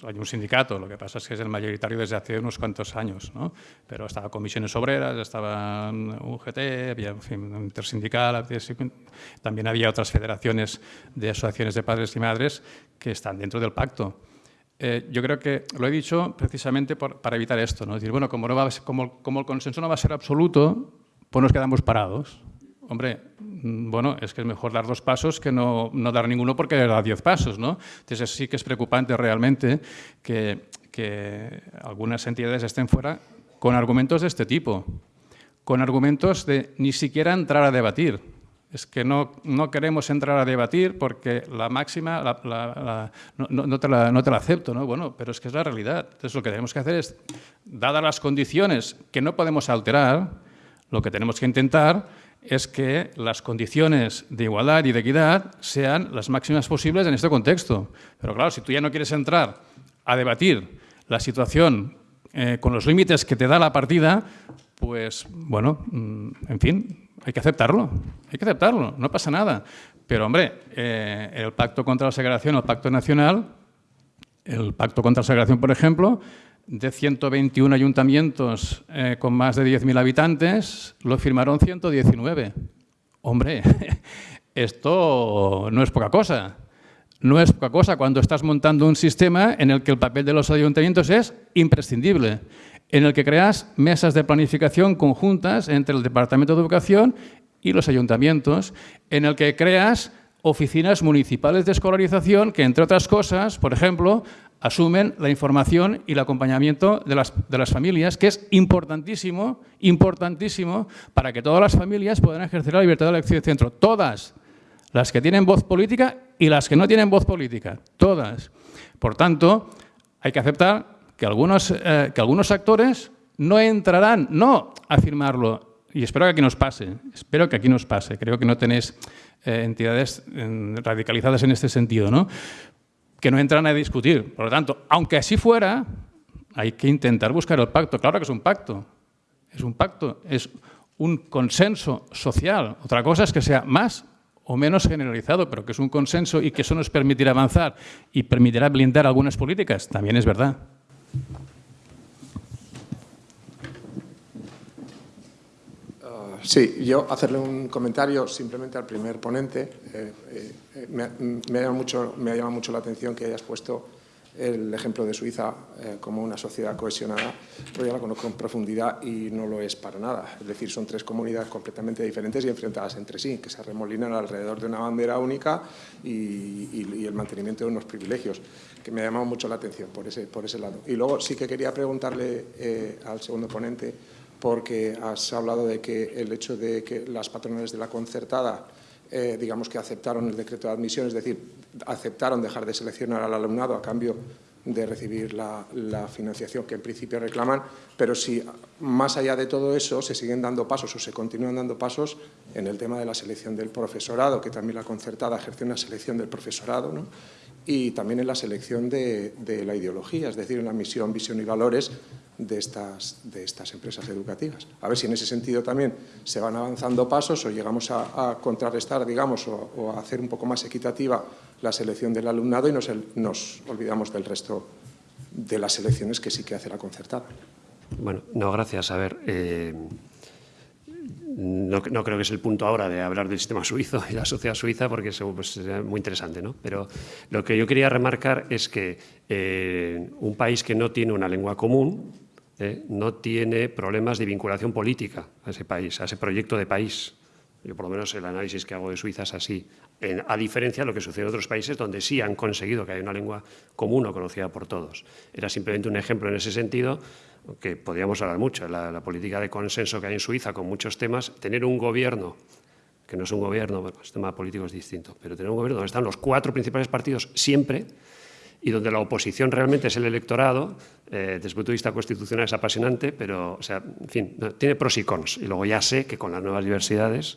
Hay un sindicato, lo que pasa es que es el mayoritario desde hace unos cuantos años, ¿no? pero estaba comisiones obreras, estaba UGT, había en fin, intersindical, también había otras federaciones de asociaciones de padres y madres que están dentro del pacto. Eh, yo creo que lo he dicho precisamente por, para evitar esto, ¿no? Es decir, bueno, como, no va ser, como, como el consenso no va a ser absoluto, pues nos quedamos parados. Hombre, mm, bueno, es que es mejor dar dos pasos que no, no dar ninguno porque da diez pasos, ¿no? Entonces sí que es preocupante realmente que, que algunas entidades estén fuera con argumentos de este tipo, con argumentos de ni siquiera entrar a debatir. Es que no, no queremos entrar a debatir porque la máxima la, la, no, no, te la, no te la acepto, ¿no? Bueno, pero es que es la realidad. Entonces lo que tenemos que hacer es, dadas las condiciones que no podemos alterar, lo que tenemos que intentar es que las condiciones de igualdad y de equidad sean las máximas posibles en este contexto. Pero claro, si tú ya no quieres entrar a debatir la situación eh, con los límites que te da la partida, pues, bueno, mm, en fin, hay que aceptarlo, hay que aceptarlo, no pasa nada. Pero, hombre, eh, el Pacto contra la Segregación, el Pacto Nacional, el Pacto contra la Segregación, por ejemplo, de 121 ayuntamientos eh, con más de 10.000 habitantes, lo firmaron 119. Hombre, (laughs) esto no es poca cosa. No es poca cosa cuando estás montando un sistema en el que el papel de los ayuntamientos es imprescindible, en el que creas mesas de planificación conjuntas entre el Departamento de Educación y los ayuntamientos, en el que creas oficinas municipales de escolarización que, entre otras cosas, por ejemplo, asumen la información y el acompañamiento de las, familias, que es importantísimo, importantísimo para que todas las familias puedan ejercer la libertad de elección de centro. Todas, las que tienen voz política y las que no tienen voz política, todas. Por tanto, hay que aceptar que algunos, eh, actores no entrarán, no a firmarlo, y espero que aquí nos pase, espero que aquí nos pase, creo que no tenéis eh, entidades eh, radicalizadas en este sentido, ¿no? Que no entran a discutir. Por lo tanto, aunque así fuera, hay que intentar buscar el pacto. Claro que es un pacto. Es un pacto, es un consenso social. Otra cosa es que sea más o menos generalizado, pero que es un consenso y que eso nos permitirá avanzar y permitirá blindar algunas políticas, también es verdad. Sí, yo hacerle un comentario simplemente al primer ponente. Eh, eh, me, me, llama mucho, me llama mucho la atención que hayas puesto el ejemplo de Suiza eh, como una sociedad cohesionada, pero yo la conozco en profundidad y no lo es para nada. Es decir, son tres comunidades completamente diferentes y enfrentadas entre sí, que se remolinan alrededor de una bandera única y, el mantenimiento de unos privilegios, que me ha llamado mucho la atención por ese, por ese lado. Y luego sí que quería preguntarle eh, al segundo ponente, porque has hablado de que el hecho de que las patronales de la concertada, eh, digamos que aceptaron el decreto de admisión, es decir, aceptaron dejar de seleccionar al alumnado a cambio de recibir la, la, financiación que en principio reclaman, pero si más allá de todo eso se siguen dando pasos o se continúan dando pasos en el tema de la selección del profesorado, que también la concertada ejerce una selección del profesorado, ¿no? Y también en la selección de, la ideología, es decir, en la misión, visión y valores de estas, de estas empresas educativas. A ver si en ese sentido también se van avanzando pasos o llegamos a, a contrarrestar, digamos, o, a hacer un poco más equitativa la selección del alumnado y nos, nos olvidamos del resto de las selecciones que sí que hace la concertada. Bueno, no, gracias. A ver, eh, no, creo que es el punto ahora de hablar del sistema suizo y la sociedad suiza, porque eso pues, es muy interesante, ¿no? Pero lo que yo quería remarcar es que eh, un país que no tiene una lengua común eh, no tiene problemas de vinculación política a ese país, a ese proyecto de país. Yo, por lo menos, el análisis que hago de Suiza es así. A diferencia de lo que sucede en otros países donde sí han conseguido que haya una lengua común o conocida por todos. Era simplemente un ejemplo en ese sentido que podríamos hablar mucho, la, la, política de consenso que hay en Suiza con muchos temas, tener un gobierno, que no es un gobierno, bueno, el sistema político es distinto, pero tener un gobierno donde están los cuatro principales partidos siempre y donde la oposición realmente es el electorado, eh, desde el punto de vista constitucional es apasionante, pero, o sea, en fin, tiene pros y cons. Y luego ya sé que con las nuevas diversidades,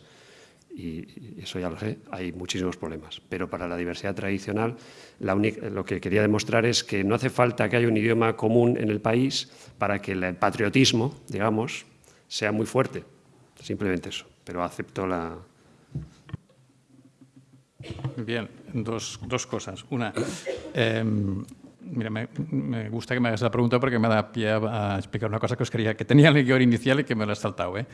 y eso ya lo sé, hay muchísimos problemas. Pero para la diversidad tradicional, lo que quería demostrar es que no hace falta que haya un idioma común en el país para que el patriotismo, digamos, sea muy fuerte. Simplemente eso. Pero acepto la, Bien, dos, dos cosas. Una, eh, mira, me, gusta que me hagas la pregunta porque me da pie a explicar una cosa que os quería, que tenía en el guion inicial y que me lo he saltado. ¿eh?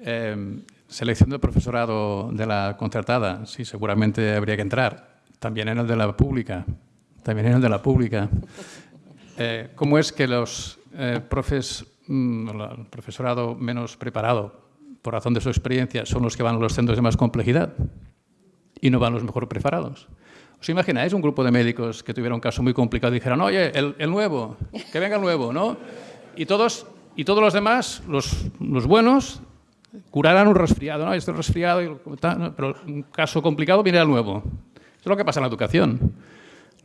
Eh, selección del profesorado de la contratada, sí, seguramente habría que entrar. También en el de la pública. También en el de la pública. Eh, ¿Cómo es que los eh, profes, mm, el profesorado menos preparado, por razón de su experiencia, son los que van a los centros de más complejidad? y no van los mejor preparados. ¿Os imagináis un grupo de médicos que tuviera un caso muy complicado y dijeran, oye, el, el nuevo, que venga el nuevo, ¿no? Y todos, y todos los demás, los, los buenos, curarán un resfriado, ¿no? Este resfriado, pero un caso complicado viene al nuevo. Eso es lo que pasa en la educación.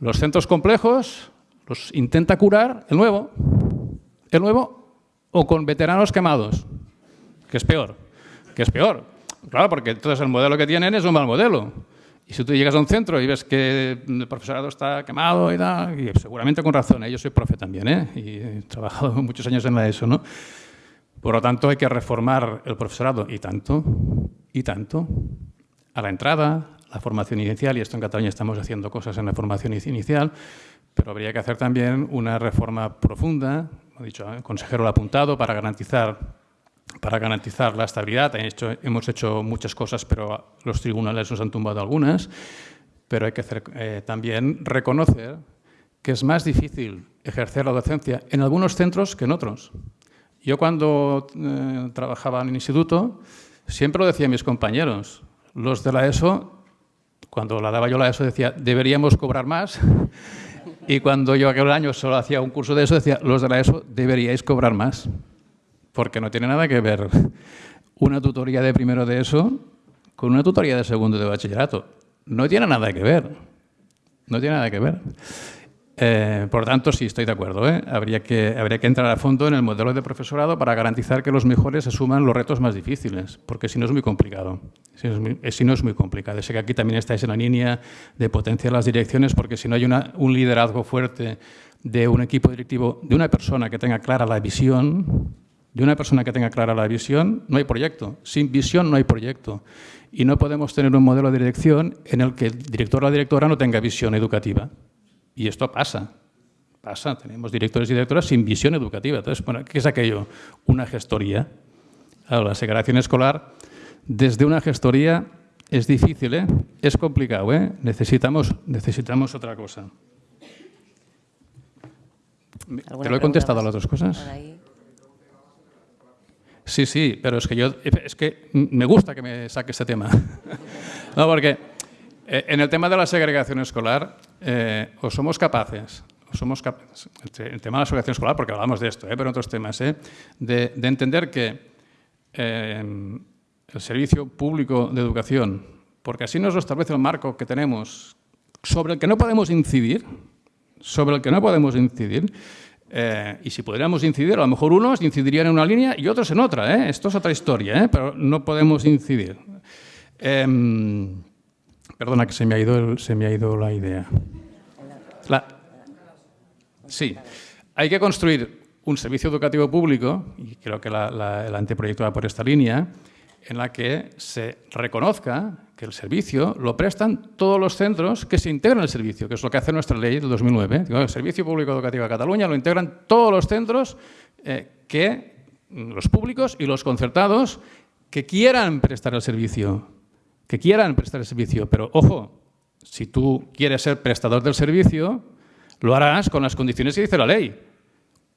Los centros complejos los intenta curar el nuevo, el nuevo o con veteranos quemados, que es peor, que es peor. Claro, porque entonces el modelo que tienen es un mal modelo. Y si tú llegas a un centro y ves que el profesorado está quemado y y seguramente con razón, ¿eh? yo soy profe también, ¿eh? y he trabajado (laughs) muchos años en la ESO, ¿no? Por lo tanto, hay que reformar el profesorado, y tanto, y tanto, a la entrada, la formación inicial, y esto en Cataluña estamos haciendo cosas en la formación inicial, pero habría que hacer también una reforma profunda, como ha dicho el consejero lo ha apuntado, para garantizar para garantizar la estabilidad. Hemos hecho muchas cosas, pero los tribunales nos han tumbado algunas. Pero hay que eh, también reconocer que es más difícil ejercer la docencia en algunos centros que en otros. Yo cuando eh, trabajaba en el instituto, siempre lo decía a mis compañeros, los de la ESO, cuando la daba yo la ESO, decía, deberíamos cobrar más. (laughs) Y cuando yo aquel año solo hacía un curso de ESO, decía, los de la ESO deberíais cobrar más porque no tiene nada que ver una tutoría de primero de eso con una tutoría de segundo de bachillerato. No tiene nada que ver. No tiene nada que ver. Eh, por tanto, sí, estoy de acuerdo. ¿eh? Habría, que, habría que entrar a fondo en el modelo de profesorado para garantizar que los mejores asuman los retos más difíciles, porque si no es muy complicado. Si es muy, si no es muy complicado. Sé que aquí también estáis en la línea de potenciar las direcciones, porque si no hay una, un liderazgo fuerte de un equipo directivo, de una persona que tenga clara la visión, de una persona que tenga clara la visión, no hay proyecto. Sin visión no hay proyecto. Y no podemos tener un modelo de dirección en el que el director o la directora no tenga visión educativa. Y esto pasa. Pasa. Tenemos directores y directoras sin visión educativa. Entonces, bueno, ¿qué es aquello? Una gestoría. Ahora, la segregación escolar, desde una gestoría es difícil, ¿eh? es complicado. ¿eh? Necesitamos, necesitamos otra cosa. ¿Te lo he contestado a las dos cosas? Sí, sí, pero es que yo es que me gusta que me saque este tema. (laughs) no, porque eh, en el tema de la segregación escolar, eh, o somos capaces, o somos capaces, el tema de la segregación escolar, porque hablamos de esto, eh, pero en otros temas, eh, de, de, entender que eh, el servicio público de educación, porque así nos lo establece el marco que tenemos, sobre el que no podemos incidir, sobre el que no podemos incidir, eh, y si pudiéramos incidir, a lo mejor unos incidirían en una línea y otros en otra. ¿eh? Esto es otra historia, ¿eh? pero no podemos incidir. Em, perdona que se me, ha ido el, se me ha ido la idea. Sí, hay que construir un servicio educativo público, y creo que la, la, el anteproyecto va por esta línea, en la que se reconozca que el servicio lo prestan todos los centros que se integran al servicio, que es lo que hace nuestra ley del 2009. El Servicio Público Educativo de Cataluña lo integran todos los centros eh, que los públicos y los concertados que quieran prestar el servicio, que quieran prestar el servicio, pero ojo, si tú quieres ser prestador del servicio, lo harás con las condiciones que dice la ley.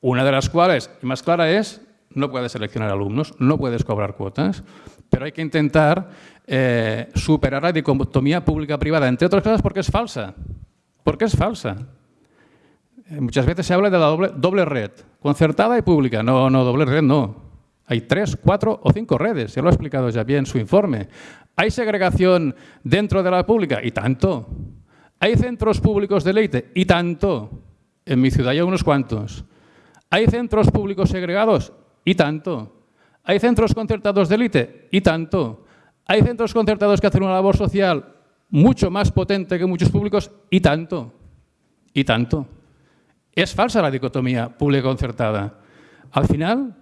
Una de las cuales, y más clara, es no puedes seleccionar alumnos, no puedes cobrar cuotas, pero hay que intentar eh, superar la dicotomía pública-privada, entre otras cosas porque es falsa. Porque es falsa. Eh, muchas veces se habla de la doble, red, concertada y pública. No, no, doble red no. Hay tres, cuatro o cinco redes, ya lo ha explicado ya bien en su informe. ¿Hay segregación dentro de la pública? Y tanto. ¿Hay centros públicos de leite? Y tanto. En mi ciudad hay unos cuantos. ¿Hay centros públicos segregados? Y tanto. ¿Hay centros concertados de élite? Y tanto. ¿Hay centros concertados que hacen una labor social mucho más potente que muchos públicos? Y tanto. Y tanto. Es falsa la dicotomía pública-concertada. Al final,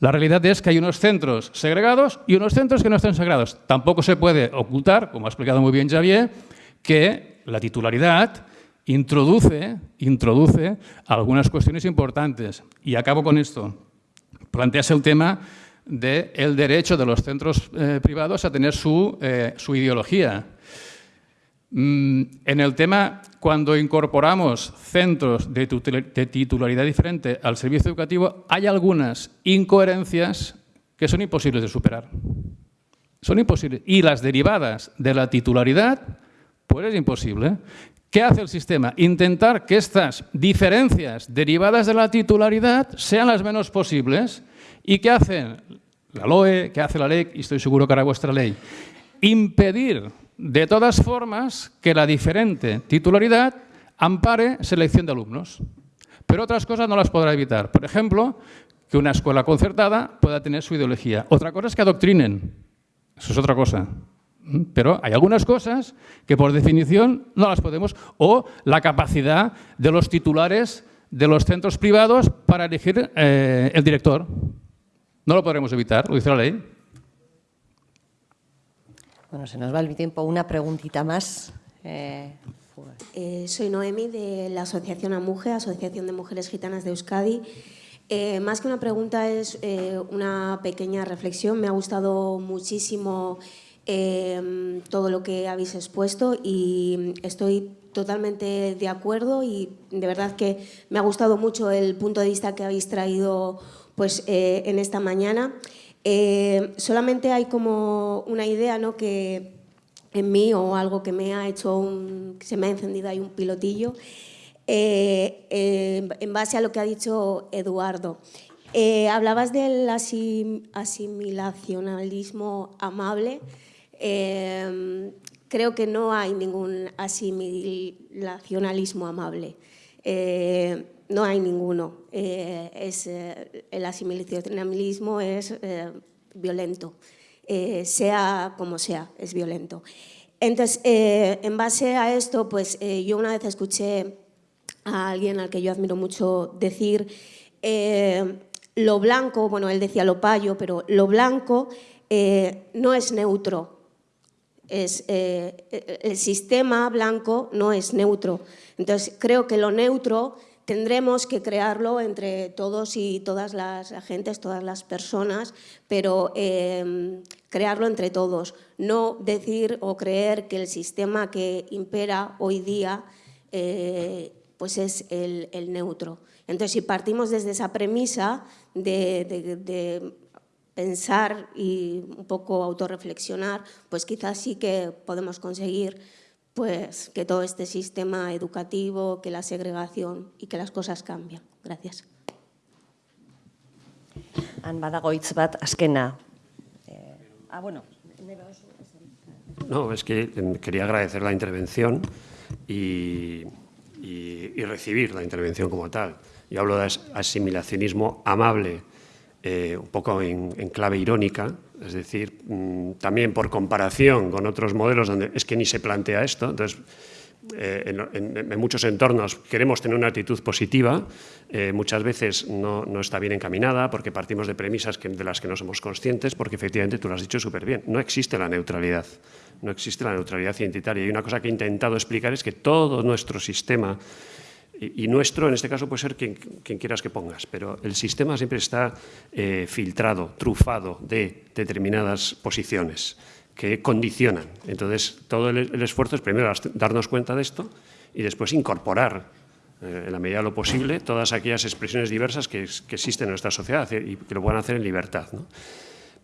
la realidad es que hay unos centros segregados y unos centros que no están segregados. Tampoco se puede ocultar, como ha explicado muy bien Javier, que la titularidad introduce, introduce algunas cuestiones importantes. Y acabo con esto. Plantease el tema del derecho de los centros eh, privados a tener su, eh, su ideología. Mm, en el tema, cuando incorporamos centros de titularidad diferente al servicio educativo, hay algunas incoherencias que son imposibles de superar. Son imposibles. Y las derivadas de la titularidad, pues es imposible. ¿Qué hace el sistema? Intentar que estas diferencias derivadas de la titularidad sean las menos posibles. ¿Y qué hacen la LOE, qué hace la ley? Y estoy seguro que hará vuestra ley. Impedir de todas formas, que la diferente titularidad ampare selección de alumnos. Pero otras cosas no las podrá evitar. Por ejemplo, que una escuela concertada pueda tener su ideología. Otra cosa es que adoctrinen. Eso es otra cosa. Pero hay algunas cosas que por definición no las podemos. O la capacidad de los titulares de los centros privados para elegir eh, el director. No lo podremos evitar, lo dice la ley. Bueno, se nos va el tiempo. Una preguntita más. Eh, eh, soy Noemi de la Asociación AMUGE, Asociación de Mujeres Gitanas de Euskadi. Eh, más que una pregunta es una pequeña reflexión. Me ha gustado muchísimo todo lo que habéis expuesto y estoy totalmente de acuerdo y de verdad que me ha gustado mucho el punto de vista que habéis traído pues, en esta mañana. Eh, solamente hay como una idea ¿no? que en mí o algo que me ha hecho, un, que se me ha encendido ahí un pilotillo, eh, eh, en base a lo que ha dicho Eduardo. hablabas del asimilacionalismo amable. creo que no hay ningún asimilacionalismo amable no hay ninguno. Eh, es, eh, el asimilacionismo es eh, violento, sea como sea, es violento. Entonces, en base a esto, pues yo una vez escuché a alguien al que yo admiro mucho decir lo blanco, bueno, él decía lo payo, pero lo blanco no es neutro. Es, el sistema blanco no es neutro. Entonces, creo que lo neutro tendremos que crearlo entre todos y todas las agentes, todas las personas, pero em, crearlo entre todos, no decir o creer que el sistema que impera hoy día eh, pues es el, neutro. Entonces, si partimos desde esa premisa de pensar y un poco autorreflexionar, pues quizás sí que podemos conseguir pues que todo este sistema educativo, que la segregación y que las cosas cambian. Gracias. Han badago hitz bat askena. Eh, ah, bueno. No, es que quería agradecer la intervención y, y, recibir la intervención como tal. Yo hablo de asimilacionismo amable, eh, un poco en, en clave irónica, es decir, mm, también por comparación con otros modelos donde es que ni se plantea esto, entonces eh, en, muchos entornos queremos tener una actitud positiva, eh, muchas veces no, está bien encaminada porque partimos de premisas de las que no somos conscientes, porque efectivamente tú lo has dicho súper bien, no existe la neutralidad, no existe la neutralidad identitaria. Y una cosa que he intentado explicar es que todo nuestro sistema y, nuestro, en este caso, puede ser quien, quieras que pongas, pero el sistema siempre está eh, filtrado, trufado de determinadas posiciones que condicionan. Entonces, todo el, esfuerzo es primero darnos cuenta de esto y después incorporar, eh, en la medida de lo posible, todas aquellas expresiones diversas que, existen en nuestra sociedad y que lo puedan hacer en libertad.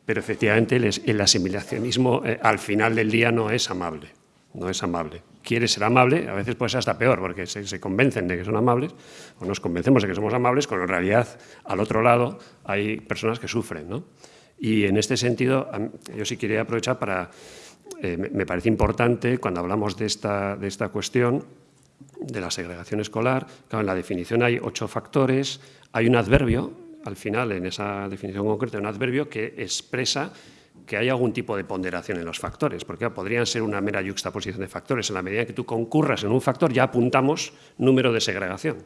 Pero efectivamente el, asimilacionismo eh, al final del día no es amable, no es amable quiere ser amable, a veces puede ser hasta peor, porque se, convencen de que son amables, o nos convencemos de que somos amables, cuando en realidad al otro lado hay personas que sufren. ¿no? Y en este sentido, yo sí quería aprovechar para, eh, me parece importante cuando hablamos de esta, de esta cuestión, de la segregación escolar, claro, en la definición hay ocho factores, hay un adverbio, al final en esa definición concreta, un adverbio que expresa que hay algún tipo de ponderación en los factores, porque podrían ser una mera yuxtaposición de factores. En la medida que tú concurras en un factor, ya apuntamos número de segregación.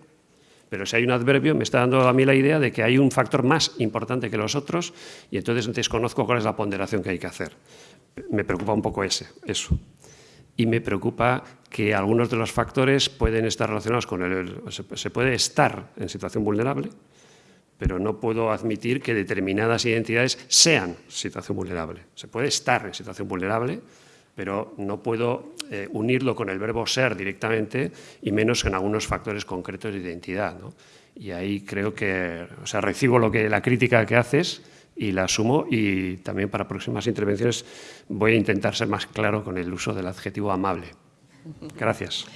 Pero si hay un adverbio, me está dando a mí la idea de que hay un factor más importante que los otros y entonces desconozco cuál es la ponderación que hay que hacer. Me preocupa un poco ese, eso. Y me preocupa que algunos de los factores pueden estar relacionados con el... Se puede estar en situación vulnerable, pero no puedo admitir que determinadas identidades sean situación vulnerable. Se puede estar en situación vulnerable, pero no puedo eh, unirlo con el verbo ser directamente y menos en algunos factores concretos de identidad. Y ahí creo que, o sea, recibo lo que, la crítica que haces y la asumo y también para próximas intervenciones voy a intentar ser más claro con el uso del adjetivo amable. Gracias.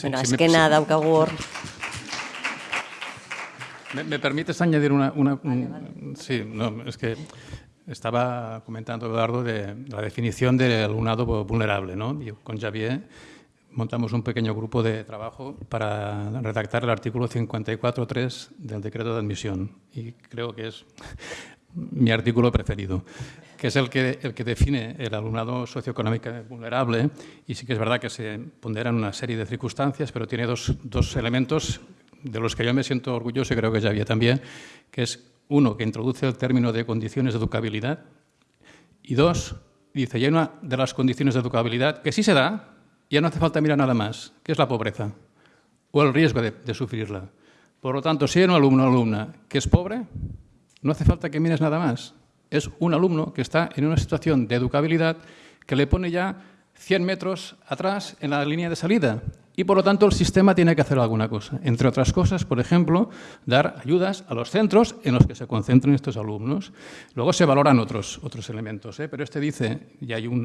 Bueno, es que nada, ¿Me, permites añadir una...? Sí, no, es que estaba comentando Eduardo de la definición del alumnado vulnerable. ¿no? con Javier montamos un pequeño grupo de trabajo para redactar el artículo 54.3 del decreto de admisión y creo que es mi artículo preferido, que es el que, el que define el alumnado socioeconómicamente vulnerable y sí que es verdad que se ponderan una serie de circunstancias, pero tiene dos, dos elementos de los que yo me siento orgulloso y creo que ya había también, que es uno, que introduce el término de condiciones de educabilidad y dos, dice, ya hay una de las condiciones de educabilidad que sí se da, ya no hace falta mirar nada más, que es la pobreza o el riesgo de, de sufrirla. Por lo tanto, si hay un alumno o alumna que es pobre, no hace falta que mires nada más. Es un alumno que está en una situación de educabilidad que le pone ya 100 metros atrás en la línea de salida y por lo tanto el sistema tiene que hacer alguna cosa. Entre otras cosas, por ejemplo, dar ayudas a los centros en los que se concentran estos alumnos. Luego se valoran otros, otros elementos, ¿eh? pero este dice, y hay un,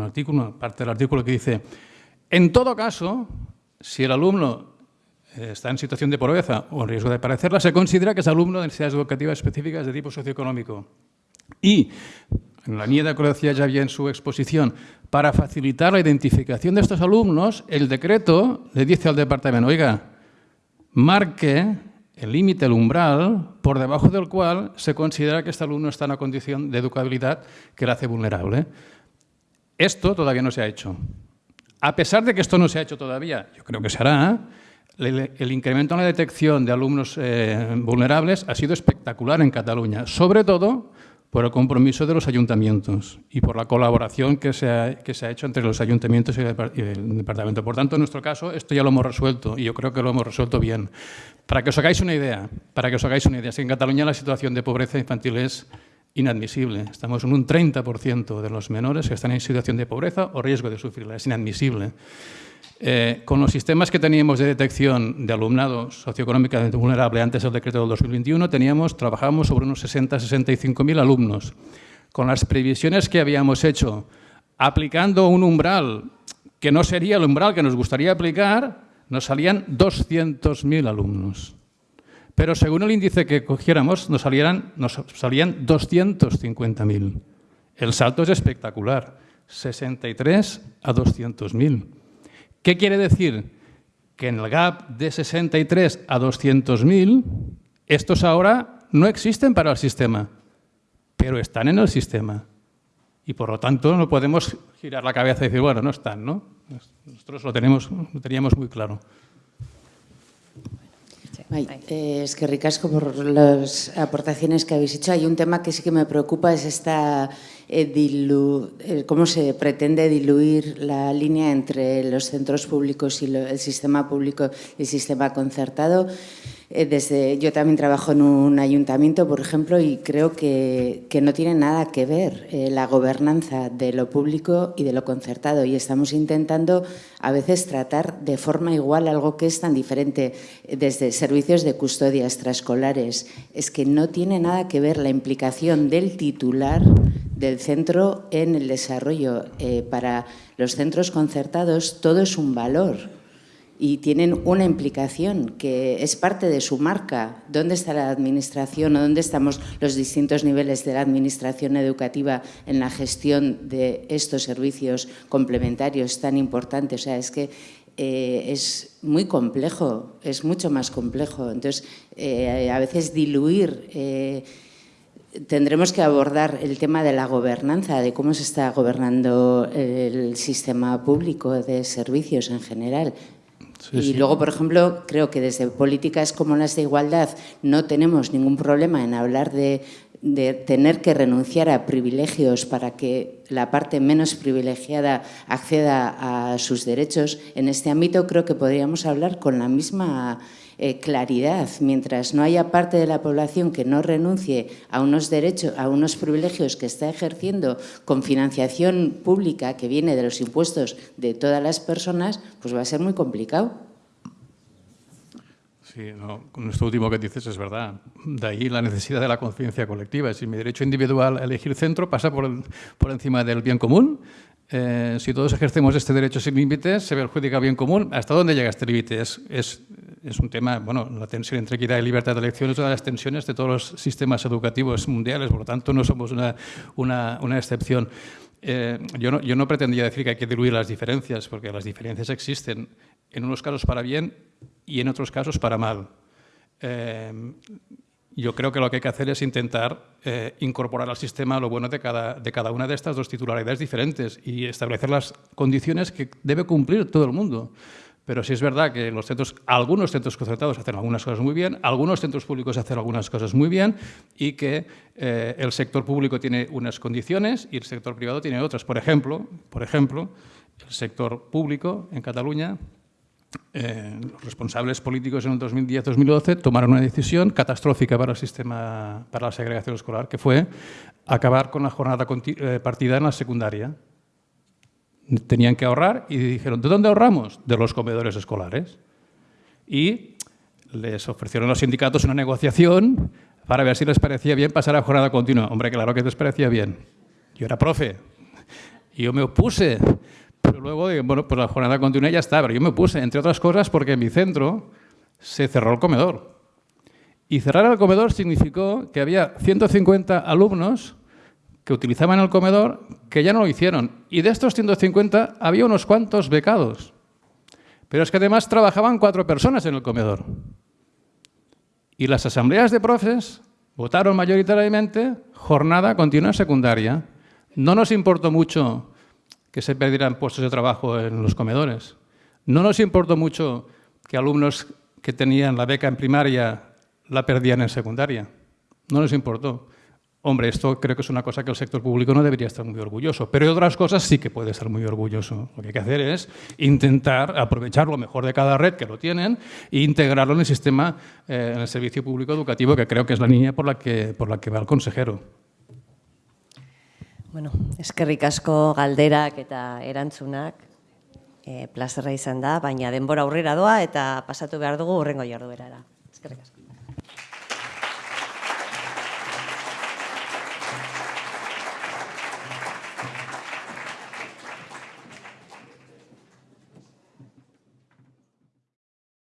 artículo, una parte del artículo que dice, en todo caso, si el alumno eh, está en situación de pobreza o en riesgo de parecerla, se considera que es alumno de necesidades educativas específicas de tipo socioeconómico. Y en la línea de acuerdo ya había en su exposición, para facilitar la identificación de estos alumnos, el decreto le dice al departamento, oiga, marque el límite, el umbral, por debajo del cual se considera que este alumno está en una condición de educabilidad que le hace vulnerable. Esto todavía no se ha hecho. A pesar de que esto no se ha hecho todavía, yo creo que se hará, el, incremento en la detección de alumnos eh, vulnerables ha sido espectacular en Cataluña, sobre todo por el compromiso de los ayuntamientos y por la colaboración que se ha, que se ha hecho entre los ayuntamientos y el, departamento. Por tanto, en nuestro caso, esto ya lo hemos resuelto y yo creo que lo hemos resuelto bien. Para que os hagáis una idea, para que os hagáis una idea, en Cataluña la situación de pobreza infantil es inadmisible. Estamos en un 30% de los menores que están en situación de pobreza o riesgo de sufrirla. Es inadmisible. Eh, con los sistemas que teníamos de detección de alumnado socioeconómicamente vulnerable antes del decreto del 2021, teníamos, trabajábamos sobre unos 60-65.000 alumnos. Con las previsiones que habíamos hecho, aplicando un umbral que no sería el umbral que nos gustaría aplicar, nos salían 200.000 alumnos. Pero según el índice que cogiéramos, nos, salieran, nos salían 250.000. El salto es espectacular, 63 a 200.000. ¿Qué quiere decir? Que en el gap de 63 a 200.000, estos ahora no existen para el sistema, pero están en el sistema. Y por lo tanto no podemos girar la cabeza y decir, bueno, no están, ¿no? Nosotros lo, tenemos, lo teníamos muy claro. Eh, es que ricasco por las aportaciones que habéis hecho. Hay un tema que sí que me preocupa, es esta eh, dilu- eh, cómo se pretende diluir la línea entre los centros públicos y lo- el sistema público y el sistema concertado. Eh, desde, yo también trabajo en un ayuntamiento, por ejemplo, y creo que, que no tiene nada que ver eh, la gobernanza de lo público y de lo concertado. Y estamos intentando a veces tratar de forma igual algo que es tan diferente eh, desde servicios de custodia extraescolares. Es que no tiene nada que ver la implicación del titular del centro en el desarrollo. Eh, para los centros concertados todo es un valor y tienen una implicación que es parte de su marca. ¿Dónde está la administración o dónde estamos los distintos niveles de la administración educativa en la gestión de estos servicios complementarios tan importantes? O sea, es que eh, es muy complejo, es mucho más complejo. Entonces, eh, a veces diluir... eh, Tendremos que abordar el tema de la gobernanza, de cómo se está gobernando el sistema público de servicios en general. Sí, y sí. luego, por ejemplo, creo que desde políticas como las de igualdad no tenemos ningún problema en hablar de, de tener que renunciar a privilegios para que la parte menos privilegiada acceda a sus derechos. En este ámbito creo que podríamos hablar con la misma eh, claridad. Mientras no haya parte de la población que no renuncie a unos derechos, a unos privilegios que está ejerciendo con financiación pública que viene de los impuestos de todas las personas, pues va a ser muy complicado. Sí, no, con esto último que dices es verdad. De ahí la necesidad de la conciencia colectiva. Si mi derecho individual a elegir centro pasa por, por encima del bien común, eh, si todos ejercemos este derecho sin límites, se perjudica bien común. ¿Hasta dónde llega este límite? Es, es un tema, bueno, la tensión entre equidad y libertad de elección es una de las tensiones de todos los sistemas educativos mundiales, por lo tanto no somos una, una, excepción. Eh, yo, no, yo no pretendía decir que hay que diluir las diferencias, porque las diferencias existen, en unos casos para bien y en otros casos para mal. Eh, yo creo que lo que hay que hacer es intentar eh, incorporar al sistema lo bueno de cada, de cada una de estas dos titularidades diferentes y establecer las condiciones que debe cumplir todo el mundo. Pero sí es verdad que los centros, algunos centros concertados hacen algunas cosas muy bien, algunos centros públicos hacen algunas cosas muy bien y que eh, el sector público tiene unas condiciones y el sector privado tiene otras. Por ejemplo, por ejemplo el sector público en Cataluña eh, los responsables políticos en el 2010-2012 tomaron una decisión catastrófica para el sistema, para la segregación escolar, que fue acabar con la jornada eh, partida en la secundaria. Tenían que ahorrar y dijeron, ¿de dónde ahorramos? De los comedores escolares. Y les ofrecieron a los sindicatos una negociación para ver si les parecía bien pasar a jornada continua. Hombre, claro que les parecía bien. Yo era profe y yo me opuse. Pero luego, digo, bueno, pues la jornada continua ya está. Pero yo me opuse, entre otras cosas, porque en mi centro se cerró el comedor. Y cerrar el comedor significó que había 150 alumnos que utilizaban el comedor que ya no lo hicieron. Y de estos 150 había unos cuantos becados. Pero es que además trabajaban cuatro personas en el comedor. Y las asambleas de profes votaron mayoritariamente jornada continua secundaria. No nos importó mucho que se perdieran puestos de trabajo en los comedores. No nos importó mucho que alumnos que tenían la beca en primaria la perdían en secundaria. No nos importó. Hombre, esto creo que es una cosa que el sector público no debería estar muy orgulloso, pero de otras cosas sí que puede estar muy orgulloso. Lo que hay que hacer es intentar aprovechar lo mejor de cada red que lo tienen e integrarlo en el sistema, eh, en el servicio público educativo, que creo que es la línea por la que, por la que va el consejero. Bueno, eskerrik asko galderak eta erantzunak. E, plazerra izan da, baina denbora aurrera doa eta pasatu behar dugu urrengo jarduerara. Eskerrik asko.